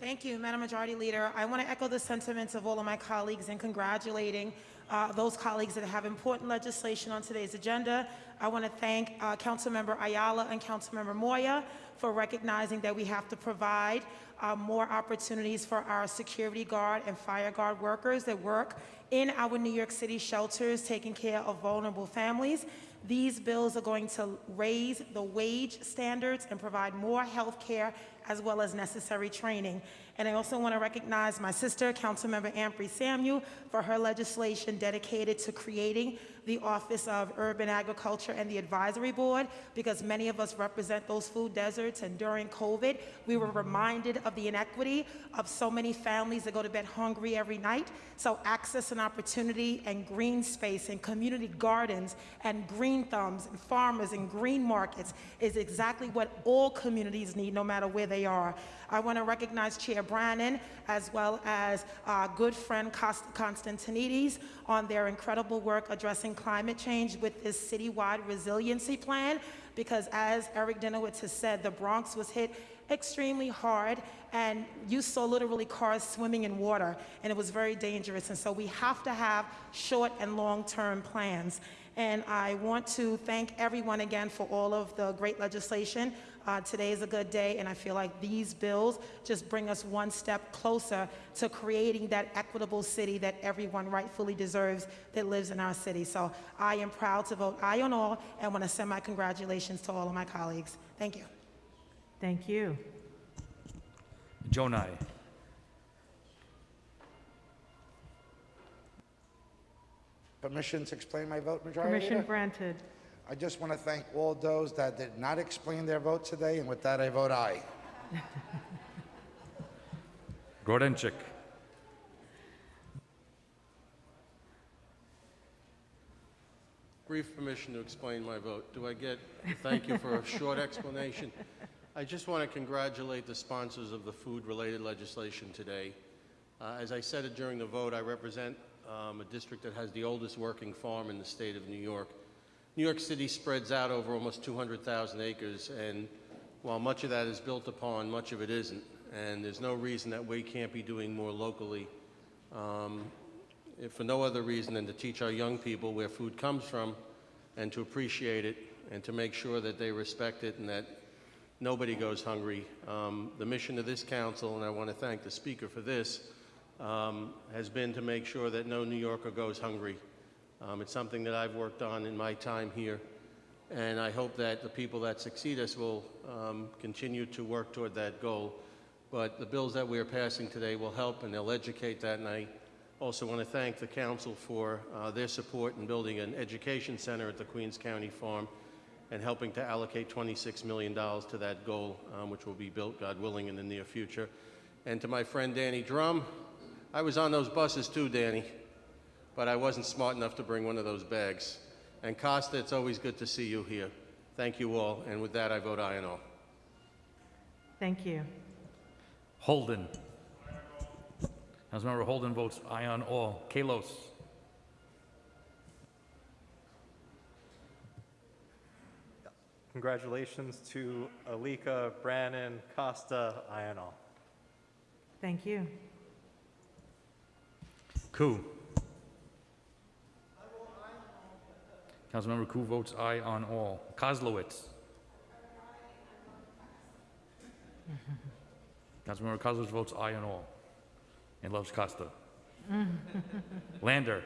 Thank you, Madam Majority Leader. I want to echo the sentiments of all of my colleagues in congratulating uh, those colleagues that have important legislation on today's agenda. I want to thank uh, Councilmember Ayala and Councilmember Moya for recognizing that we have to provide uh, more opportunities for our security guard and fire guard workers that work in our New York City shelters taking care of vulnerable families. These bills are going to raise the wage standards and provide more health care as well as necessary training. And I also want to recognize my sister, Councilmember Ampry Samuel, for her legislation dedicated to creating the Office of Urban Agriculture and the Advisory Board, because many of us represent those food deserts. And during COVID, we were reminded of the inequity of so many families that go to bed hungry every night. So access and opportunity and green space and community gardens and green thumbs and farmers and green markets is exactly what all communities need, no matter where they are. I want to recognize Chair Brannan as well as our good friend Constantinides on their incredible work addressing climate change with this citywide resiliency plan because as Eric Dinowitz has said, the Bronx was hit extremely hard and you saw literally cars swimming in water and it was very dangerous and so we have to have short and long-term plans and I want to thank everyone again for all of the great legislation. Uh, today is a good day, and I feel like these bills just bring us one step closer to creating that equitable city that everyone rightfully deserves that lives in our city. So I am proud to vote aye on all and want to send my congratulations to all of my colleagues. Thank you. Thank you. Gjonaj. Permission to explain my vote, Majority Permission Leader? granted. I just want to thank all those that did not explain their vote today, and with that, I vote aye. Grodenchik. Brief permission to explain my vote. Do I get a thank you for a short explanation? I just want to congratulate the sponsors of the food-related legislation today. Uh, As I said it during the vote, I represent um, a district that has the oldest working farm in the state of New York. New York City spreads out over almost 200,000 acres, and while much of that is built upon, much of it isn't. And there's no reason that we can't be doing more locally, um, for no other reason than to teach our young people where food comes from and to appreciate it and to make sure that they respect it and that nobody goes hungry. Um, the mission of this council, and I want to thank the speaker for this, um, has been to make sure that no New Yorker goes hungry. Um, it's something that I've worked on in my time here, and I hope that the people that succeed us will um, continue to work toward that goal. But the bills that we are passing today will help, and they'll educate that. And I also want to thank the council for uh, their support in building an education center at the Queens County Farm and helping to allocate $26 million to that goal, um, which will be built, God willing, in the near future. And to my friend Danny Dromm, I was on those buses too, Danny, but I wasn't smart enough to bring one of those bags. And Costa, it's always good to see you here. Thank you all, and with that, I vote aye on all. Thank you. Holden. Councilmember Holden votes aye on all. Kallos. Congratulations to Alicka, Brannan, Costa, Ional. Thank you. Koo. Councilmember Koo votes aye on all. Koslowitz. Councilmember Koslowitz votes aye on all and loves Costa. Lander.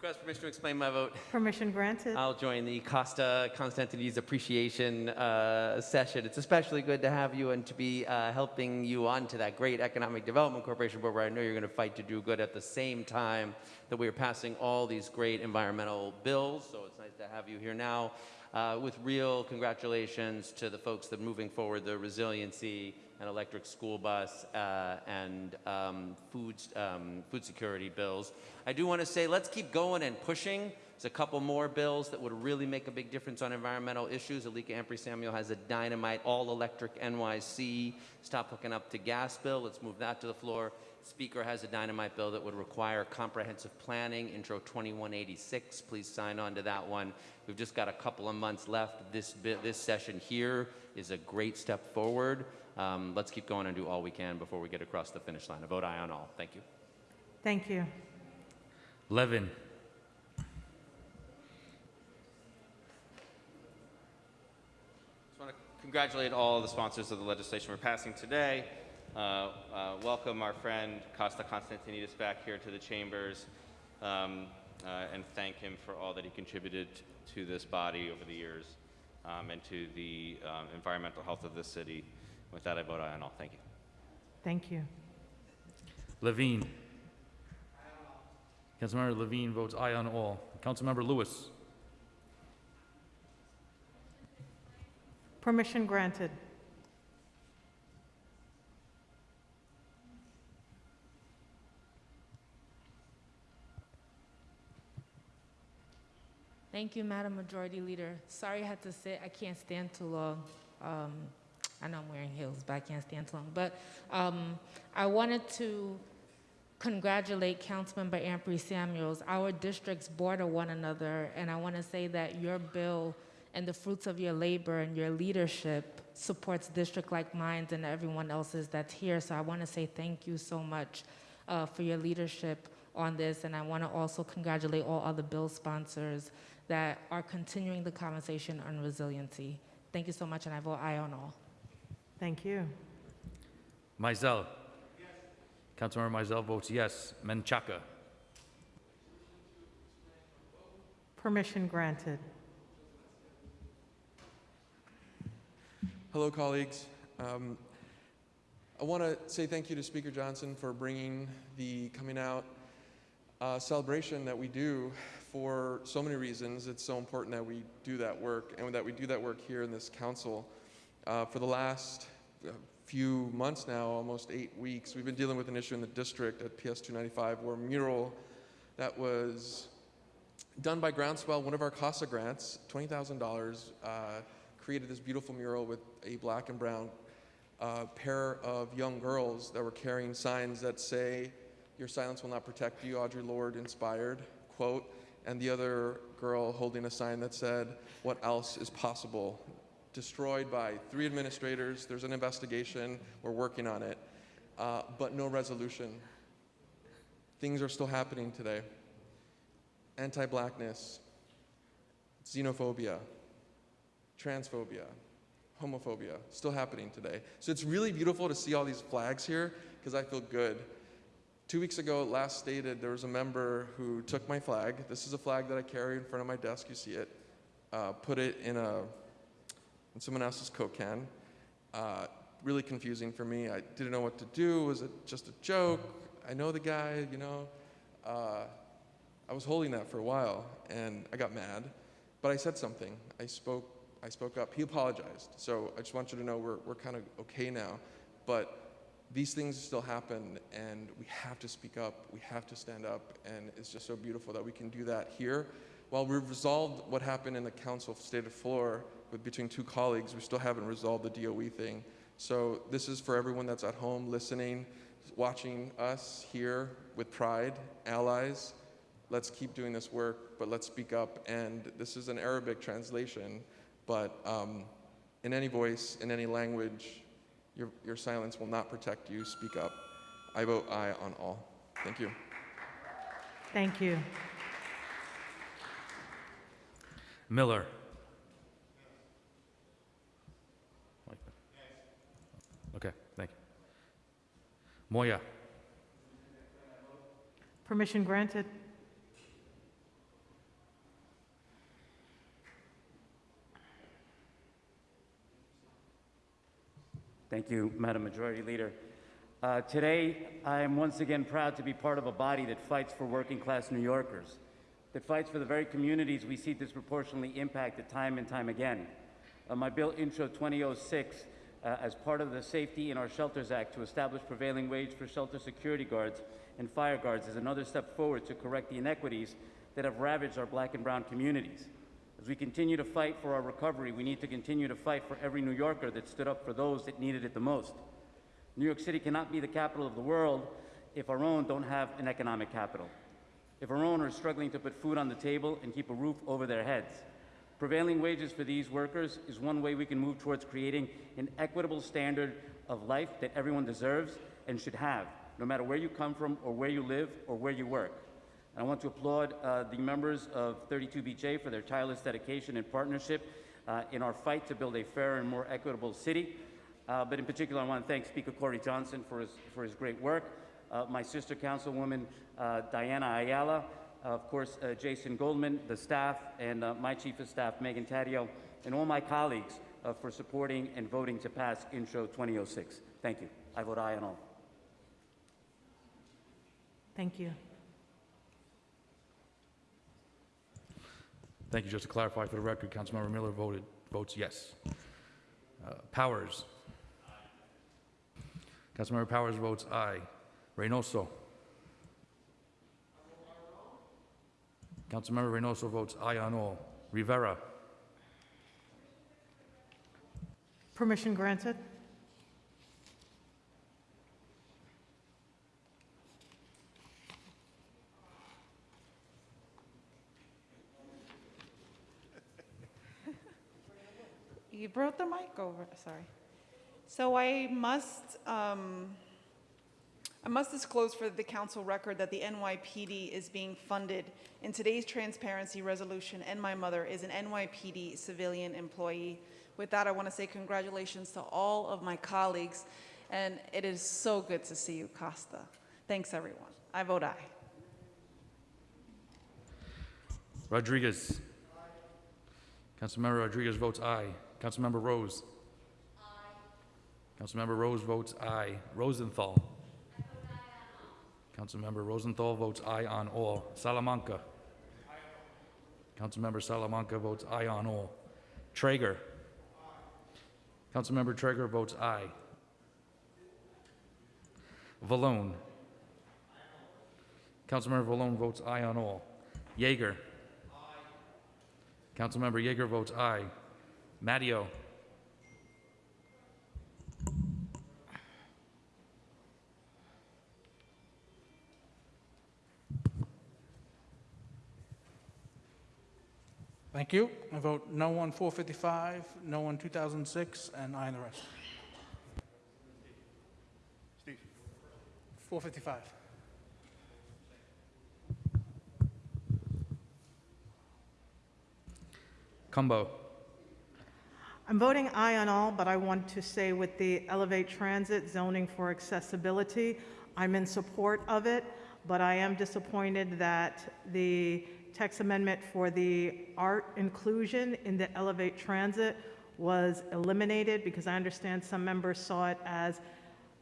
Request permission to explain my vote. Permission granted. I'll join the Costa Constantinides appreciation uh, session. It's especially good to have you and to be uh, helping you on to that great Economic Development Corporation board where I know you're going to fight to do good at the same time that we are passing all these great environmental bills. So it's nice to have you here now uh, with real congratulations to the folks that are moving forward the resiliency and electric school bus uh, and um, food, um, food security bills. I do want to say let's keep going and pushing. There's a couple more bills that would really make a big difference on environmental issues. Alicka Ampry Samuel has a dynamite all-electric NYC stop hooking up to gas bill. Let's move that to the floor. Speaker has a dynamite bill that would require comprehensive planning, Intro 2186. Please sign on to that one. We've just got a couple of months left. This, this session here is a great step forward. Um, let's keep going and do all we can before we get across the finish line. A vote aye on all. Thank you. Thank you. Levin. Just want to congratulate all the sponsors of the legislation we're passing today. Uh, uh, welcome our friend Costa Constantinides back here to the chambers um, uh, and thank him for all that he contributed to this body over the years um, and to the um, environmental health of this city. With that, I vote aye on all. Thank you. Thank you. Levine. Councilmember Levine votes aye on all. Councilmember Louis. Permission granted. Thank you, Madam Majority Leader. Sorry I had to sit. I can't stand too long. Um, I know I'm wearing heels, but I can't stand too long. But um, I wanted to congratulate Councilmember Ampry Samuels. Our districts border one another, and I want to say that your bill and the fruits of your labor and your leadership supports district like mine and everyone else's that's here. So I want to say thank you so much uh, for your leadership on this, and I want to also congratulate all other bill sponsors that are continuing the conversation on resiliency. Thank you so much, and I vote aye on all. Thank you. Maisel. Councilmember Maisel votes yes. Menchaca. Permission granted. Hello, colleagues. Um, I want to say thank you to Speaker Johnson for bringing the coming out uh, celebration that we do for so many reasons. It's so important that we do that work and that we do that work here in this council. Uh, for the last uh, few months now, almost eight weeks, we've been dealing with an issue in the district at PS 295 where a mural that was done by Groundswell, one of our CASA grants, $20,000, uh, created this beautiful mural with a black and brown uh, pair of young girls that were carrying signs that say, Your silence will not protect you, Audre Lorde inspired, quote, and the other girl holding a sign that said, What else is possible? Destroyed by three administrators. There's an investigation. We're working on it. Uh, but no resolution. Things are still happening today. Anti blackness, xenophobia, transphobia, homophobia, still happening today. So it's really beautiful to see all these flags here because I feel good. Two weeks ago, last stated, there was a member who took my flag. This is a flag that I carry in front of my desk. You see it. Uh, put it in a in someone else's Coke can. Uh, really confusing for me. I didn't know what to do. Was it just a joke? I know the guy, you know. Uh, I was holding that for a while, and I got mad. But I said something. I spoke. I spoke up. He apologized. So I just want you to know we're we're kind of okay now. But these things still happen and we have to speak up, we have to stand up, and it's just so beautiful that we can do that here. While we've resolved what happened in the council stated floor with between two colleagues, we still haven't resolved the DOE thing. So this is for everyone that's at home listening, watching us here with pride, allies. Let's keep doing this work, but let's speak up. And this is an Arabic translation, but um, in any voice, in any language, your, your silence will not protect you. Speak up. I vote aye on all. Thank you. Thank you. Miller. Okay, thank you. Moya. Permission granted. Thank you, Madam Majority Leader. Uh, today, I am once again proud to be part of a body that fights for working class New Yorkers, that fights for the very communities we see disproportionately impacted time and time again. Uh, my bill, Intro 2006, uh, as part of the Safety in Our Shelters Act to establish prevailing wage for shelter security guards and fire guards, is another step forward to correct the inequities that have ravaged our black and brown communities. As we continue to fight for our recovery, we need to continue to fight for every New Yorker that stood up for those that needed it the most. New York City cannot be the capital of the world if our own don't have an economic capital. If our own are struggling to put food on the table and keep a roof over their heads. Prevailing wages for these workers is one way we can move towards creating an equitable standard of life that everyone deserves and should have, no matter where you come from or where you live or where you work. I want to applaud uh, the members of 32BJ for their tireless dedication and partnership uh, in our fight to build a fairer and more equitable city. Uh, but in particular, I want to thank Speaker Corey Johnson for his, for his great work, uh, my sister councilwoman uh, Diana Ayala, of course, uh, Jason Goldman, the staff, and my chief of staff, Megan Taddeo, and all my colleagues for supporting and voting to pass Intro 2006. Thank you. I vote aye on all. Thank you. Thank you. Just to clarify for the record, Councilmember Miller voted, votes yes. Uh, Powers. Councilmember Powers votes aye. Reynoso. Councilmember Reynoso votes aye on all. Rivera. Permission granted. You brought the mic over, sorry. So I must, um, I must disclose for the council record that the NYPD is being funded in today's transparency resolution, and my mother is an NYPD civilian employee. With that, I want to say congratulations to all of my colleagues, and it is so good to see you, Costa. Thanks, everyone. I vote aye. Rodriguez. Councilmember Rodriguez votes aye. Councilmember Rose. Aye. Councilmember Rose votes aye. Rosenthal. Councilmember Rosenthal votes aye on all. Salamanca. Councilmember Salamanca votes aye on all. Treyger. Councilmember Treyger votes aye. Vallone. Councilmember Vallone votes aye on all. Yeger. Councilmember Yeger votes aye. Matteo. Thank you. I vote no on 455, no on 2006, and aye on the rest. Steve. 455. Cumbo. I'm voting aye on all, but I want to say with the Elevate Transit zoning for accessibility, I'm in support of it, but I am disappointed that the text amendment for the art inclusion in the Elevate Transit was eliminated because I understand some members saw it as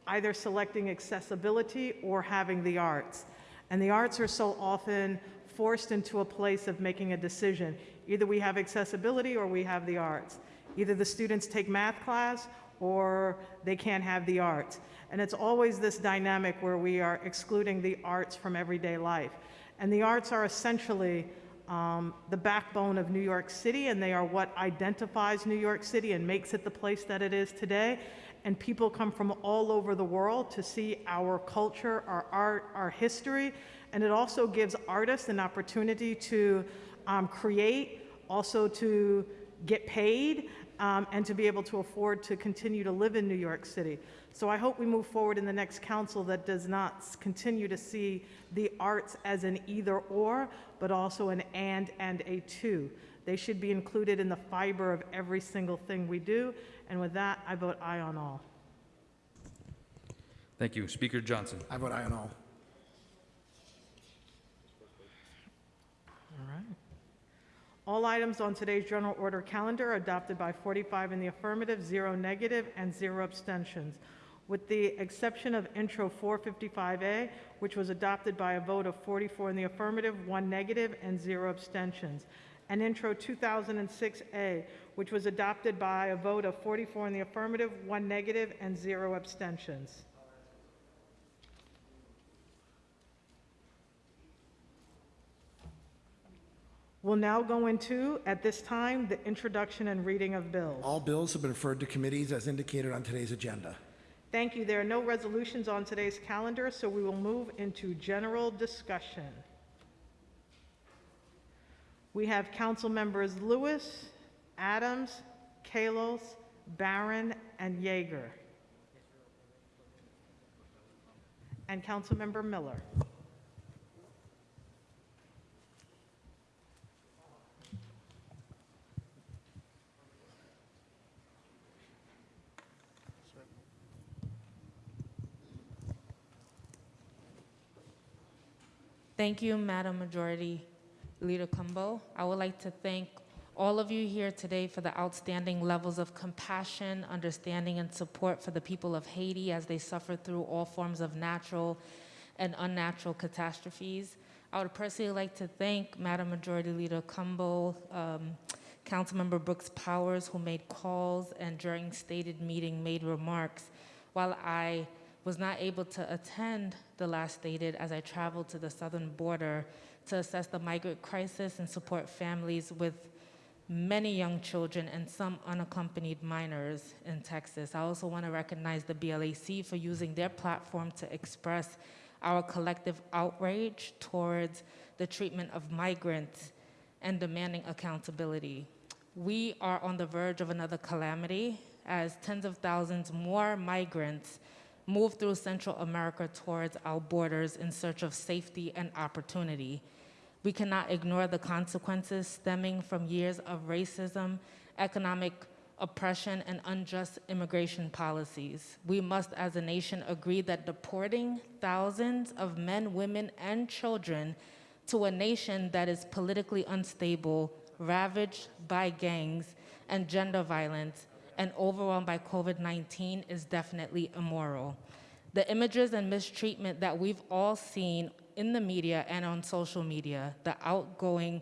either selecting accessibility or having the arts. And the arts are so often forced into a place of making a decision. Either we have accessibility or we have the arts. Either the students take math class or they can't have the arts. And it's always this dynamic where we are excluding the arts from everyday life. And the arts are essentially um, the backbone of New York City, and they are what identifies New York City and makes it the place that it is today. And people come from all over the world to see our culture, our art, our history. And it also gives artists an opportunity to um, create, also to get paid, um, and to be able to afford to continue to live in New York City. So I hope we move forward in the next council that does not continue to see the arts as an either or, but also an and and a two. They should be included in the fiber of every single thing we do. And with that, I vote aye on all. Thank you. Speaker Johnson. I vote aye on all. All items on today's general order calendar are adopted by 45 in the affirmative, zero negative, and zero abstentions, with the exception of Intro 455A, which was adopted by a vote of 44 in the affirmative, one negative, and zero abstentions, and Intro 2006A, which was adopted by a vote of 44 in the affirmative, one negative, and zero abstentions. We'll now go into, at this time, the introduction and reading of bills. All bills have been referred to committees as indicated on today's agenda. Thank you. There are no resolutions on today's calendar, so we will move into general discussion. We have council members Louis, Adams, Kallos, Barron, and Yeger. And Councilmember Miller. Thank you, Madam Majority Leader Cumbo. I would like to thank all of you here today for the outstanding levels of compassion, understanding, and support for the people of Haiti as they suffer through all forms of natural and unnatural catastrophes. I would personally like to thank Madam Majority Leader Cumbo, um, Councilmember Brooks Powers, who made calls and during stated meeting made remarks. While I was not able to attend the last stated as I traveled to the southern border to assess the migrant crisis and support families with many young children and some unaccompanied minors in Texas. I also want to recognize the BLAC for using their platform to express our collective outrage towards the treatment of migrants and demanding accountability. We are on the verge of another calamity as tens of thousands more migrants move through Central America towards our borders in search of safety and opportunity. We cannot ignore the consequences stemming from years of racism, economic oppression, and unjust immigration policies. We must, as a nation, agree that deporting thousands of men, women, and children to a nation that is politically unstable, ravaged by gangs and gender violence, and overwhelmed by COVID 19 is definitely immoral. The images and mistreatment that we've all seen in the media and on social media, the outgoing,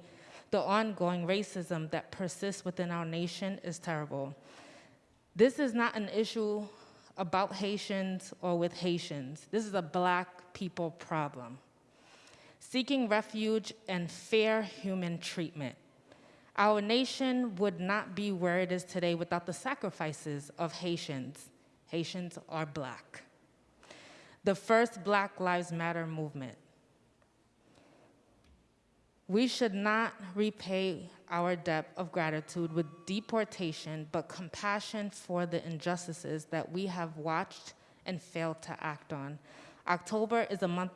the ongoing racism that persists within our nation is terrible. This is not an issue about Haitians or with Haitians. This is a black people problem. Seeking refuge and fair human treatment. Our nation would not be where it is today without the sacrifices of Haitians. Haitians are black. The first Black Lives Matter movement. We should not repay our debt of gratitude with deportation, but compassion for the injustices that we have watched and failed to act on. October is a month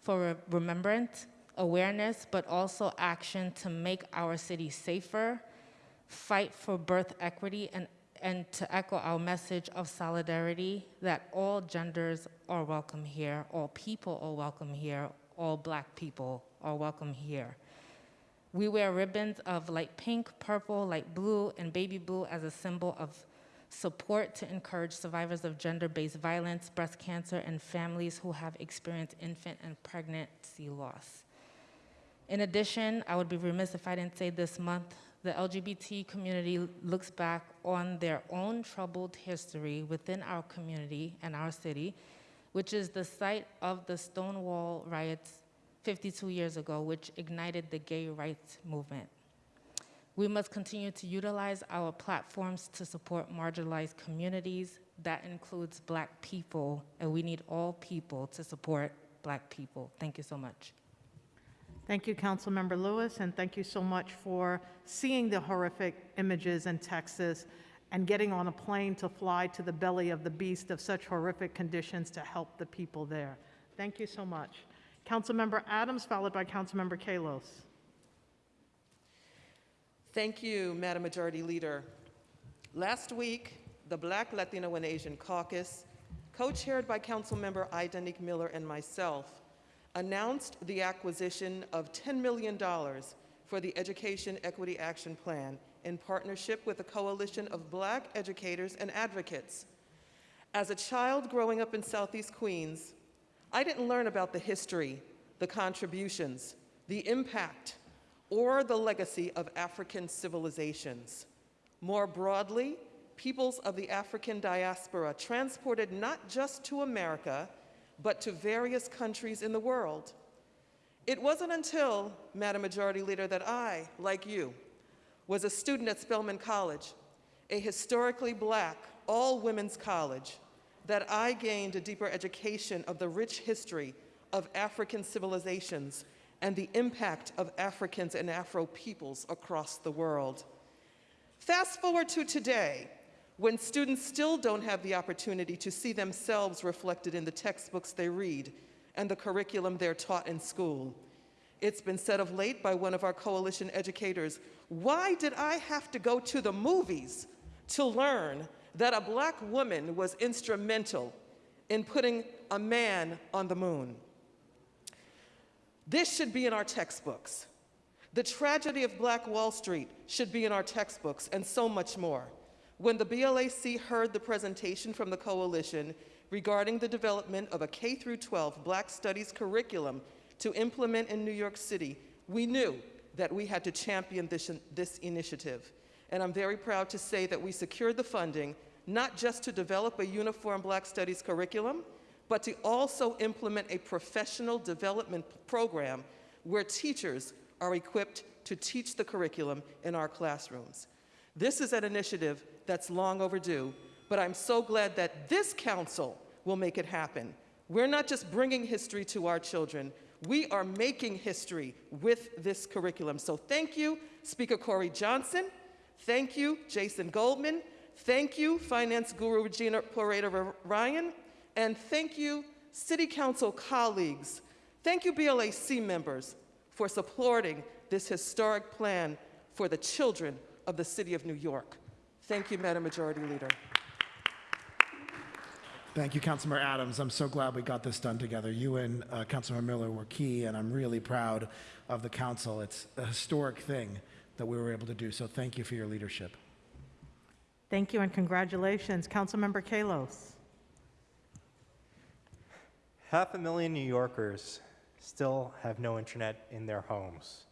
for remembrance, awareness, but also action to make our city safer, fight for birth equity, and, and to echo our message of solidarity that all genders are welcome here, all people are welcome here, all black people are welcome here. We wear ribbons of light pink, purple, light blue, and baby blue as a symbol of support to encourage survivors of gender based violence, breast cancer, and families who have experienced infant and pregnancy loss. In addition, I would be remiss if I didn't say this month, the LGBT community looks back on their own troubled history within our community and our city, which is the site of the Stonewall riots 52 years ago, which ignited the gay rights movement. We must continue to utilize our platforms to support marginalized communities. That includes black people, and we need all people to support black people. Thank you so much. Thank you, Councilmember Louis, and thank you so much for seeing the horrific images in Texas and getting on a plane to fly to the belly of the beast of such horrific conditions to help the people there. Thank you so much. Councilmember Adams, followed by Councilmember Kallos. Thank you, Madam Majority Leader. Last week, the Black, Latino, and Asian Caucus, co-chaired by Councilmember I. Daneek Miller and myself, announced the acquisition of $10 million for the Education Equity Action Plan in partnership with a coalition of black educators and advocates. As a child growing up in Southeast Queens, I didn't learn about the history, the contributions, the impact, or the legacy of African civilizations. More broadly, peoples of the African diaspora transported not just to America, but to various countries in the world. It wasn't until, Madam Majority Leader, that I, like you, was a student at Spelman College, a historically black, all-women's college, that I gained a deeper education of the rich history of African civilizations and the impact of Africans and Afro peoples across the world. Fast forward to today, when students still don't have the opportunity to see themselves reflected in the textbooks they read and the curriculum they're taught in school. It's been said of late by one of our coalition educators, why did I have to go to the movies to learn that a black woman was instrumental in putting a man on the moon? This should be in our textbooks. The tragedy of Black Wall Street should be in our textbooks, and so much more. When the BLAC heard the presentation from the coalition regarding the development of a K 12 Black Studies curriculum to implement in New York City, we knew that we had to champion this, this initiative. And I'm very proud to say that we secured the funding not just to develop a uniform Black Studies curriculum, but to also implement a professional development program where teachers are equipped to teach the curriculum in our classrooms. This is an initiative that's long overdue, but I'm so glad that this council will make it happen. We're not just bringing history to our children, we are making history with this curriculum. So thank you, Speaker Corey Johnson. Thank you, Jason Goldman. Thank you, Finance Guru Regina Poreda Ryan. And thank you, City Council colleagues. Thank you, BLAC members, for supporting this historic plan for the children of the City of New York. Thank you, Madam Majority Leader. Thank you, Councilmember Adams. I'm so glad we got this done together. You and uh, Councilmember Miller were key, and I'm really proud of the council. It's a historic thing that we were able to do, so thank you for your leadership. Thank you and congratulations. Councilmember Kallos. Half a million New Yorkers still have no internet in their homes.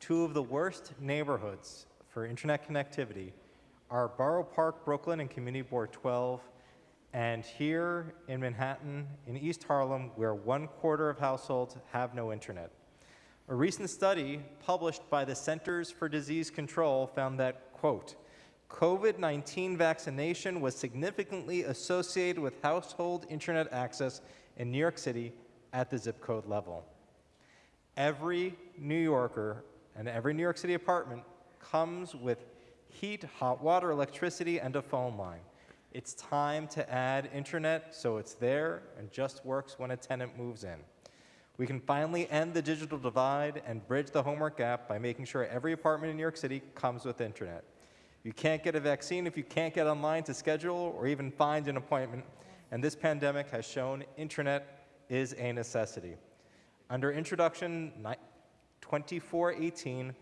Two of the worst neighborhoods for internet connectivity are Borough Park, Brooklyn, and Community Board 12, and here in Manhattan, in East Harlem, where one quarter of households have no internet. A recent study published by the Centers for Disease Control found that, quote, COVID-19 vaccination was significantly associated with household internet access in New York City at the zip code level. Every New Yorker and every New York City apartment comes with heat, hot water, electricity, and a phone line. It's time to add internet so it's there and just works when a tenant moves in. We can finally end the digital divide and bridge the homework gap by making sure every apartment in New York City comes with internet. You can't get a vaccine if you can't get online to schedule or even find an appointment, and this pandemic has shown internet is a necessity. Under Introduction 2418,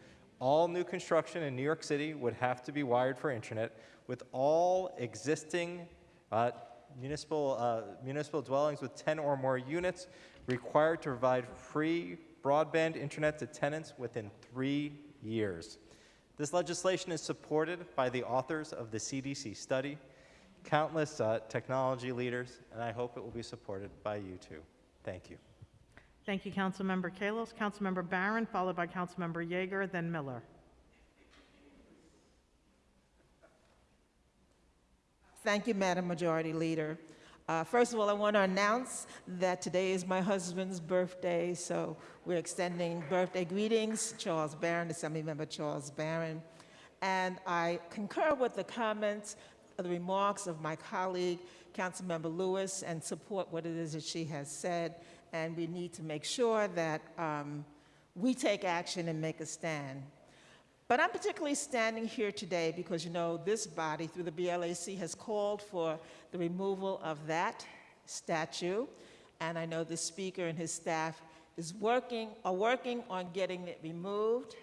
all new construction in New York City would have to be wired for internet, with all existing uh, municipal, uh, municipal dwellings with 10 or more units required to provide free broadband internet to tenants within three years. This legislation is supported by the authors of the CDC study, countless uh, technology leaders, and I hope it will be supported by you too. Thank you. Thank you, Councilmember Kallos. Councilmember Barron, followed by Councilmember Yeger, then Miller. Thank you, Madam Majority Leader. Uh, first of all, I want to announce that today is my husband's birthday, so we're extending birthday greetings, Charles Barron, Assemblymember Charles Barron. And I concur with the comments, the remarks of my colleague, Councilmember Louis, and support what it is that she has said. And we need to make sure that um, we take action and make a stand. But I'm particularly standing here today because, you know, this body, through the BLAC, has called for the removal of that statue. And I know the speaker and his staff is working, are working on getting it removed.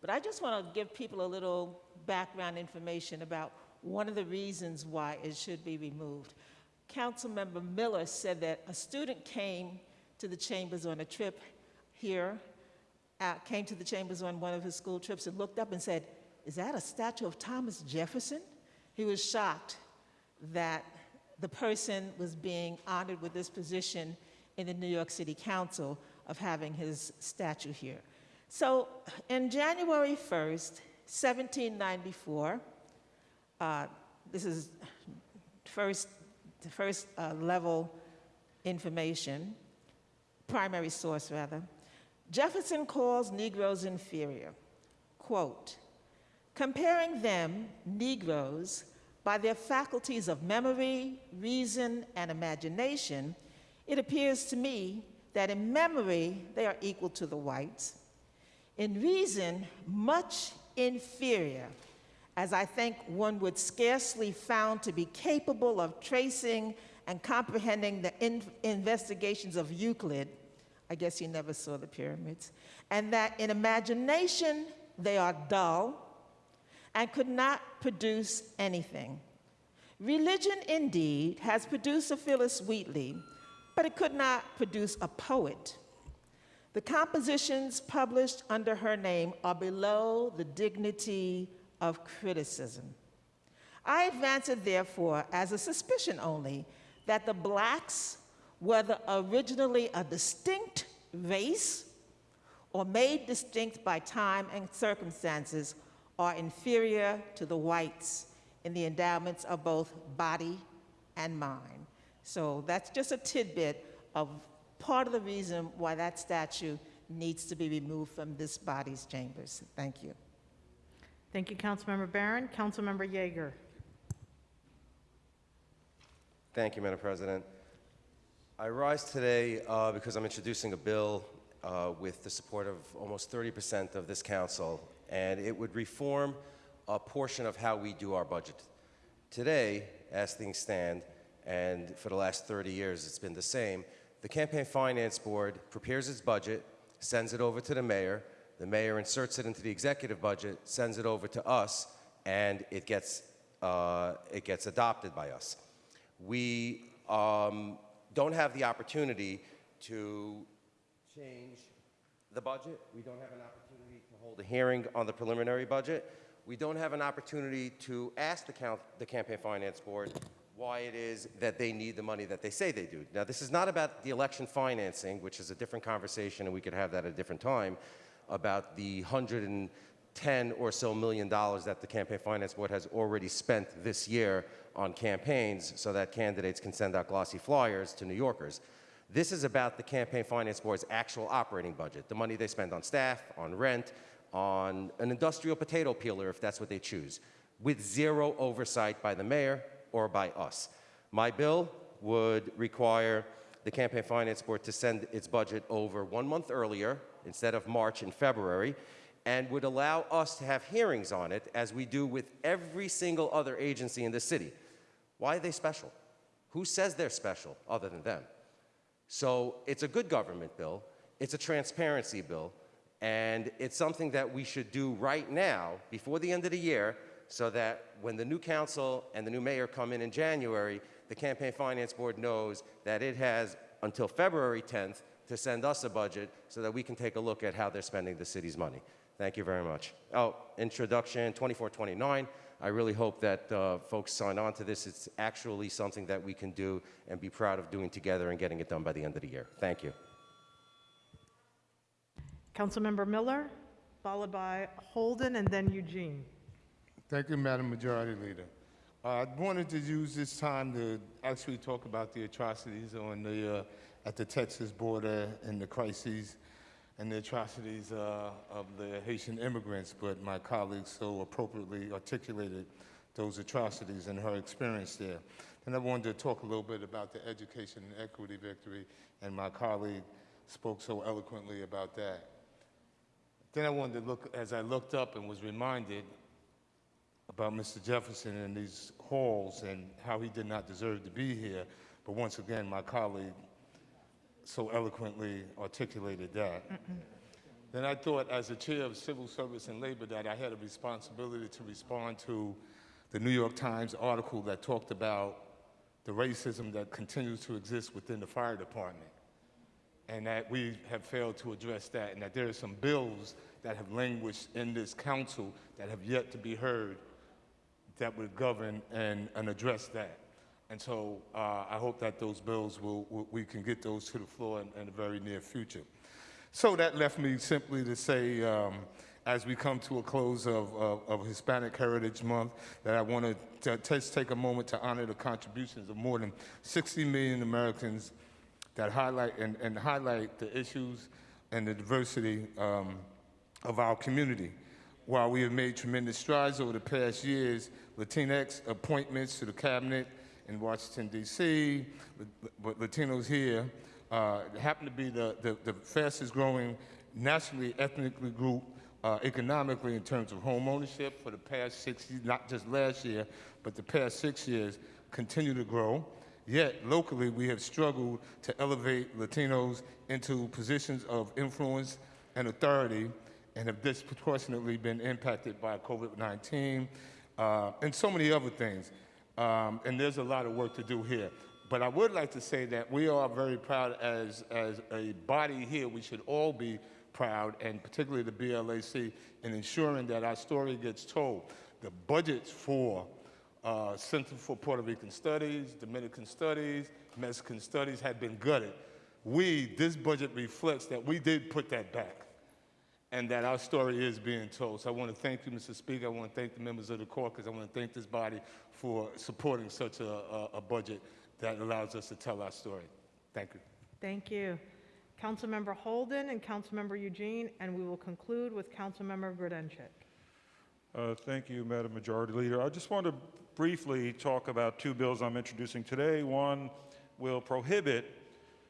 But I just want to give people a little background information about one of the reasons why it should be removed. Councilmember Miller said that a student came to the chambers on a trip here, uh, came to the chambers on one of his school trips and looked up and said, Is that a statue of Thomas Jefferson? He was shocked that the person was being honored with this position in the New York City Council of having his statue here. So, in January 1st, 1794, uh, this is first, the first uh, level information, primary source rather. Jefferson calls Negroes inferior. Quote, comparing them, Negroes, by their faculties of memory, reason, and imagination, it appears to me that in memory they are equal to the whites, in reason, much inferior, as I think one would scarcely found to be capable of tracing and comprehending the in investigations of Euclid. I guess he never saw the pyramids. And that in imagination they are dull and could not produce anything. Religion, indeed, has produced a Phyllis Wheatley, but it could not produce a poet. The compositions published under her name are below the dignity of criticism. I advance it, therefore, as a suspicion only that the blacks, whether originally a distinct race or made distinct by time and circumstances, are inferior to the whites in the endowments of both body and mind. So that's just a tidbit of part of the reason why that statue needs to be removed from this body's chambers. Thank you. Thank you, Councilmember Barron. Councilmember Yeger. Thank you, Madam President. I rise today uh, because I'm introducing a bill uh, with the support of almost 30% of this council, and it would reform a portion of how we do our budget. Today, as things stand, and for the last 30 years it's been the same, the Campaign Finance Board prepares its budget, sends it over to the mayor, the mayor inserts it into the executive budget, sends it over to us, and it gets, uh, it gets adopted by us. We um, don't have the opportunity to change the budget. We don't have an opportunity to hold a hearing on the preliminary budget. We don't have an opportunity to ask the, count, the Campaign Finance Board why it is that they need the money that they say they do. Now, this is not about the election financing, which is a different conversation, and we could have that at a different time, about the 110 or so million dollars that the Campaign Finance Board has already spent this year on campaigns so that candidates can send out glossy flyers to New Yorkers. This is about the Campaign Finance Board's actual operating budget, the money they spend on staff, on rent, on an industrial potato peeler if that's what they choose, with zero oversight by the mayor or by us. My bill would require the Campaign Finance Board to send its budget over one month earlier instead of March and February, and would allow us to have hearings on it as we do with every single other agency in the city. Why are they special? Who says they're special other than them? So it's a good government bill, it's a transparency bill, and it's something that we should do right now before the end of the year so that when the new council and the new mayor come in in January, the Campaign Finance Board knows that it has until February 10th to send us a budget so that we can take a look at how they're spending the city's money. Thank you very much. Oh, introduction 2429. I really hope that uh, folks sign on to this. It's actually something that we can do and be proud of doing together and getting it done by the end of the year. Thank you. Councilmember Miller, followed by Holden and then Eugene. Thank you, Madam Majority Leader. Uh, I wanted to use this time to actually talk about the atrocities on the, uh, at the Texas border and the crises and the atrocities uh, of the Haitian immigrants, but my colleague so appropriately articulated those atrocities and her experience there. And I wanted to talk a little bit about the education and equity victory, and my colleague spoke so eloquently about that. Then I wanted to look, as I looked up and was reminded about Mr. Jefferson and these halls and how he did not deserve to be here, but once again, my colleague so eloquently articulated that. then I thought, as the chair of civil service and labor, that I had a responsibility to respond to the New York Times article that talked about the racism that continues to exist within the fire department, and that we have failed to address that, and that there are some bills that have languished in this council that have yet to be heard that would govern and, and address that. And so uh, I hope that those bills will, will- we can get those to the floor in, in the very near future. So that left me simply to say, um, as we come to a close of, of, of Hispanic Heritage Month, that I want to just take a moment to honor the contributions of more than 60 million Americans that highlight and, and highlight the issues and the diversity um, of our community. While we have made tremendous strides over the past years, Latinx appointments to the cabinet in Washington, D.C., but Latinos here uh, happen to be the, the, the fastest growing nationally ethnically group uh, economically in terms of home ownership for the past six years, not just last year, but the past six years, continue to grow. Yet, locally, we have struggled to elevate Latinos into positions of influence and authority and have disproportionately been impacted by COVID 19 uh, and so many other things. Um, and there's a lot of work to do here. But I would like to say that we are very proud as, as a body here. We should all be proud, and particularly the BLAC, in ensuring that our story gets told. The budgets for uh, Center for Puerto Rican Studies, Dominican Studies, Mexican Studies have been gutted. We, this budget reflects that we did put that back and that our story is being told. So I want to thank you, Mr. Speaker. I want to thank the members of the court because I want to thank this body for supporting such a, a, a budget that allows us to tell our story. Thank you. Thank you. Councilmember Holden and Councilmember Eugene, and we will conclude with Councilmember Grodenchik. Uh, Thank you, Madam Majority Leader. I just want to briefly talk about two bills I'm introducing today. One will prohibit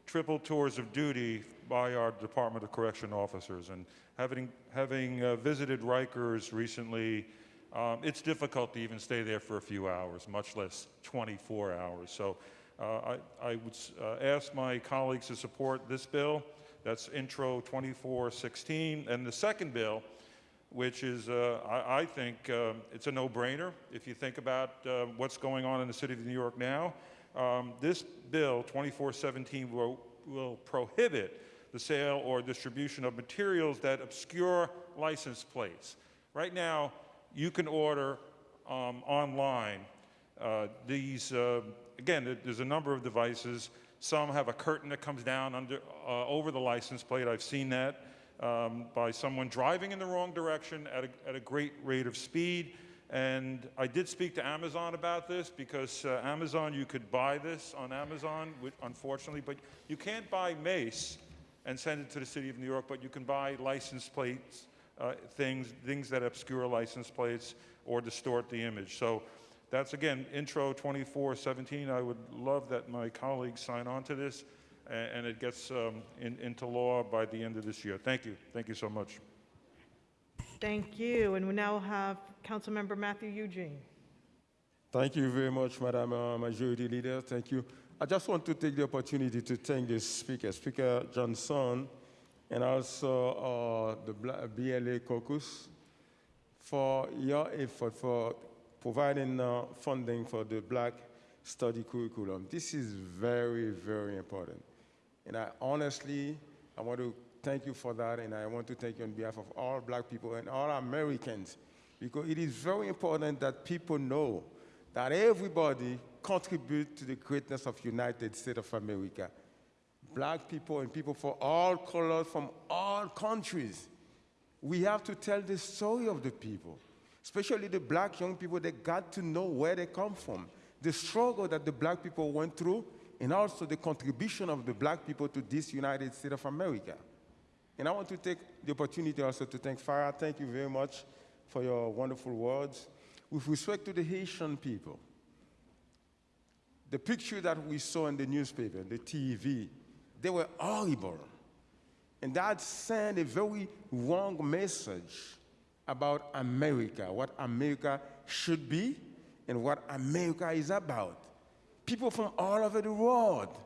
triple tours of duty by our Department of Correction officers. And having, having uh, visited Rikers recently, um, it's difficult to even stay there for a few hours, much less 24 hours. So uh, I, I would uh, ask my colleagues to support this bill. That's Intro 2416. And the second bill, which is, uh, I, I think, um, it's a no-brainer if you think about uh, what's going on in the city of New York now. Um, this bill, 2417, will, will prohibit the sale or distribution of materials that obscure license plates. Right now, you can order um, online uh, these, uh, again, there's a number of devices. Some have a curtain that comes down under, uh, over the license plate. I've seen that um, by someone driving in the wrong direction at a, at a great rate of speed. And I did speak to Amazon about this because uh, Amazon, you could buy this on Amazon, which, unfortunately, but you can't buy mace and send it to the city of New York, but you can buy license plates, uh, things, things that obscure license plates or distort the image. So that's again intro 2417. I would love that my colleagues sign on to this a- and it gets um, in, into law by the end of this year. Thank you. Thank you so much. Thank you. And we now have Councilmember Mathieu Eugene. Thank you very much, Madam uh, Majority Leader. Thank you. I just want to take the opportunity to thank the Speaker, Speaker Johnson, and also uh, the Bla- caucus for your effort for providing uh, funding for the Black Study Curriculum. This is very, very important. And I honestly, I want to thank you for that, and I want to thank you on behalf of all black people and all Americans, because it is very important that people know that everybody contribute to the greatness of United States of America. Black people and people from all colors, from all countries. We have to tell the story of the people, especially the black young people that got to know where they come from, the struggle that the black people went through, and also the contribution of the black people to this United States of America. And I want to take the opportunity also to thank Farah. Thank you very much for your wonderful words. With respect to the Haitian people, the picture that we saw in the newspaper, the TV, they were horrible. And that sent a very wrong message about America, what America should be and what America is about. People from all over the world,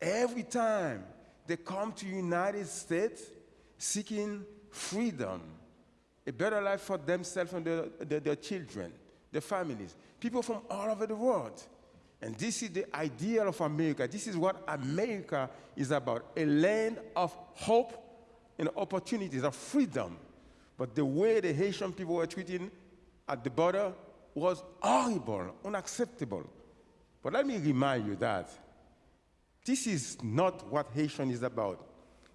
every time they come to the United States, seeking freedom, a better life for themselves and their, their, their children, their families, people from all over the world. And this is the ideal of America. This is what America is about a land of hope and opportunities, of freedom. But the way the Haitian people were treated at the border was horrible, unacceptable. But let me remind you that this is not what Haitian is about.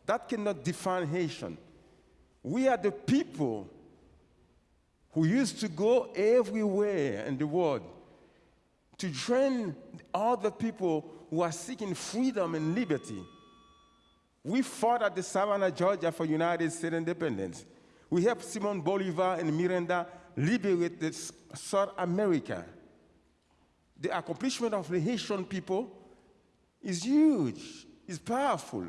That cannot define Haitian. We are the people who used to go everywhere in the world to join other people who are seeking freedom and liberty. We fought at the Savannah, Georgia for United States independence. We helped Simon Bolivar and Miranda liberate South America. The accomplishment of the Haitian people is huge, it's powerful.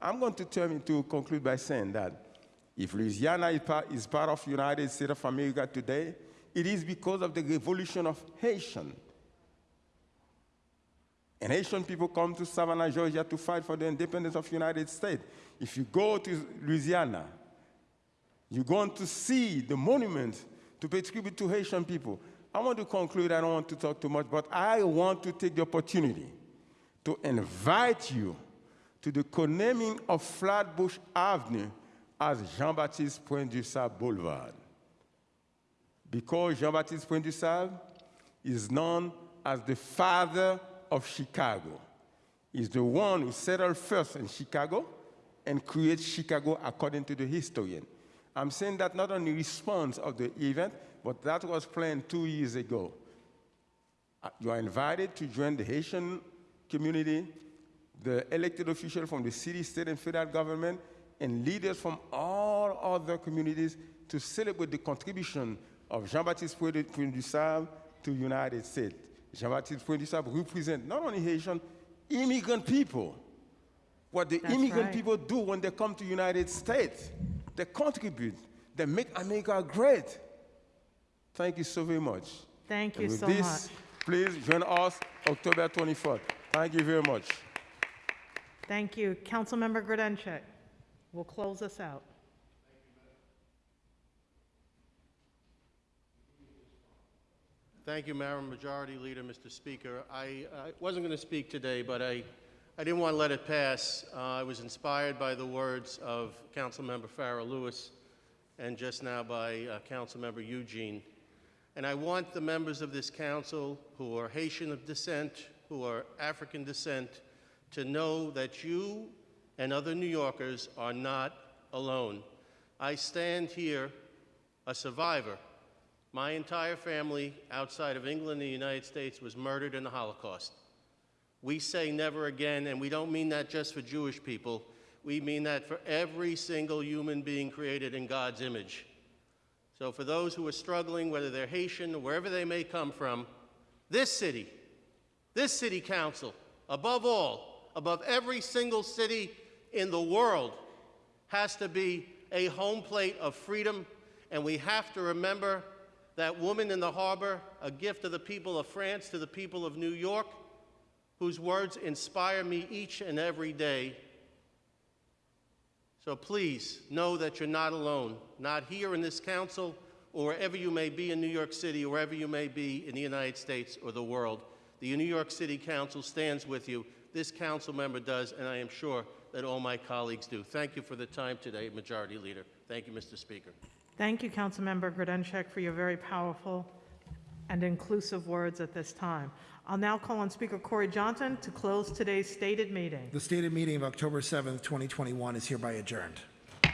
I'm going to turn to conclude by saying that if Louisiana is part, is part of United States of America today, it is because of the revolution of Haitian. And Haitian people come to Savannah, Georgia to fight for the independence of the United States. If you go to Louisiana, you're going to see the monument to pay tribute to Haitian people. I want to conclude, I don't want to talk too much, but I want to take the opportunity to invite you to the co-naming of Flatbush Avenue as Jean-Baptiste Point du Sable Boulevard. Because Jean-Baptiste Point du Sable is known as the father of Chicago. He's the one who settled first in Chicago and created Chicago according to the historian. I'm saying that not only response of the event, but that was planned two years ago. Uh, You are invited to join the Haitian community, the elected officials from the city, state, and federal government, and leaders from all other communities to celebrate the contribution of Jean-Baptiste Point du Sable to United States. Jean-Baptiste du represents not only Haitian, immigrant people. What the That's immigrant right. people do when they come to United States, they contribute, they make America great. Thank you so very much. Thank you with so this, much. Please join us October 24th. Thank you very much. Thank you. Councilmember Grodenchik will close us out. Thank you, Madam Majority Leader, Mr. Speaker. I, I wasn't going to speak today, but I, I didn't want to let it pass. Uh, I was inspired by the words of Councilmember Farah Louis and just now by uh, Councilmember Eugene. And I want the members of this council who are Haitian of descent, who are African descent, to know that you and other New Yorkers are not alone. I stand here a survivor. My entire family outside of England and the United States was murdered in the Holocaust. We say never again, and we don't mean that just for Jewish people. We mean that for every single human being created in God's image. So, for those who are struggling, whether they're Haitian or wherever they may come from, this city, this city council, above all, above every single city in the world, has to be a home plate of freedom. And we have to remember that woman in the harbor, a gift of the people of France to the people of New York, whose words inspire me each and every day. So please know that you're not alone, not here in this council or wherever you may be in New York City, or wherever you may be in the United States or the world. The New York City Council stands with you. This council member does, and I am sure that all my colleagues do. Thank you for the time today, Majority Leader. Thank you, Mr. Speaker. Thank you, Councilmember Grodenchik, for your very powerful and inclusive words at this time. I'll now call on Speaker Corey Johnson to close today's stated meeting. The stated meeting of October 7th, 2021 is hereby adjourned.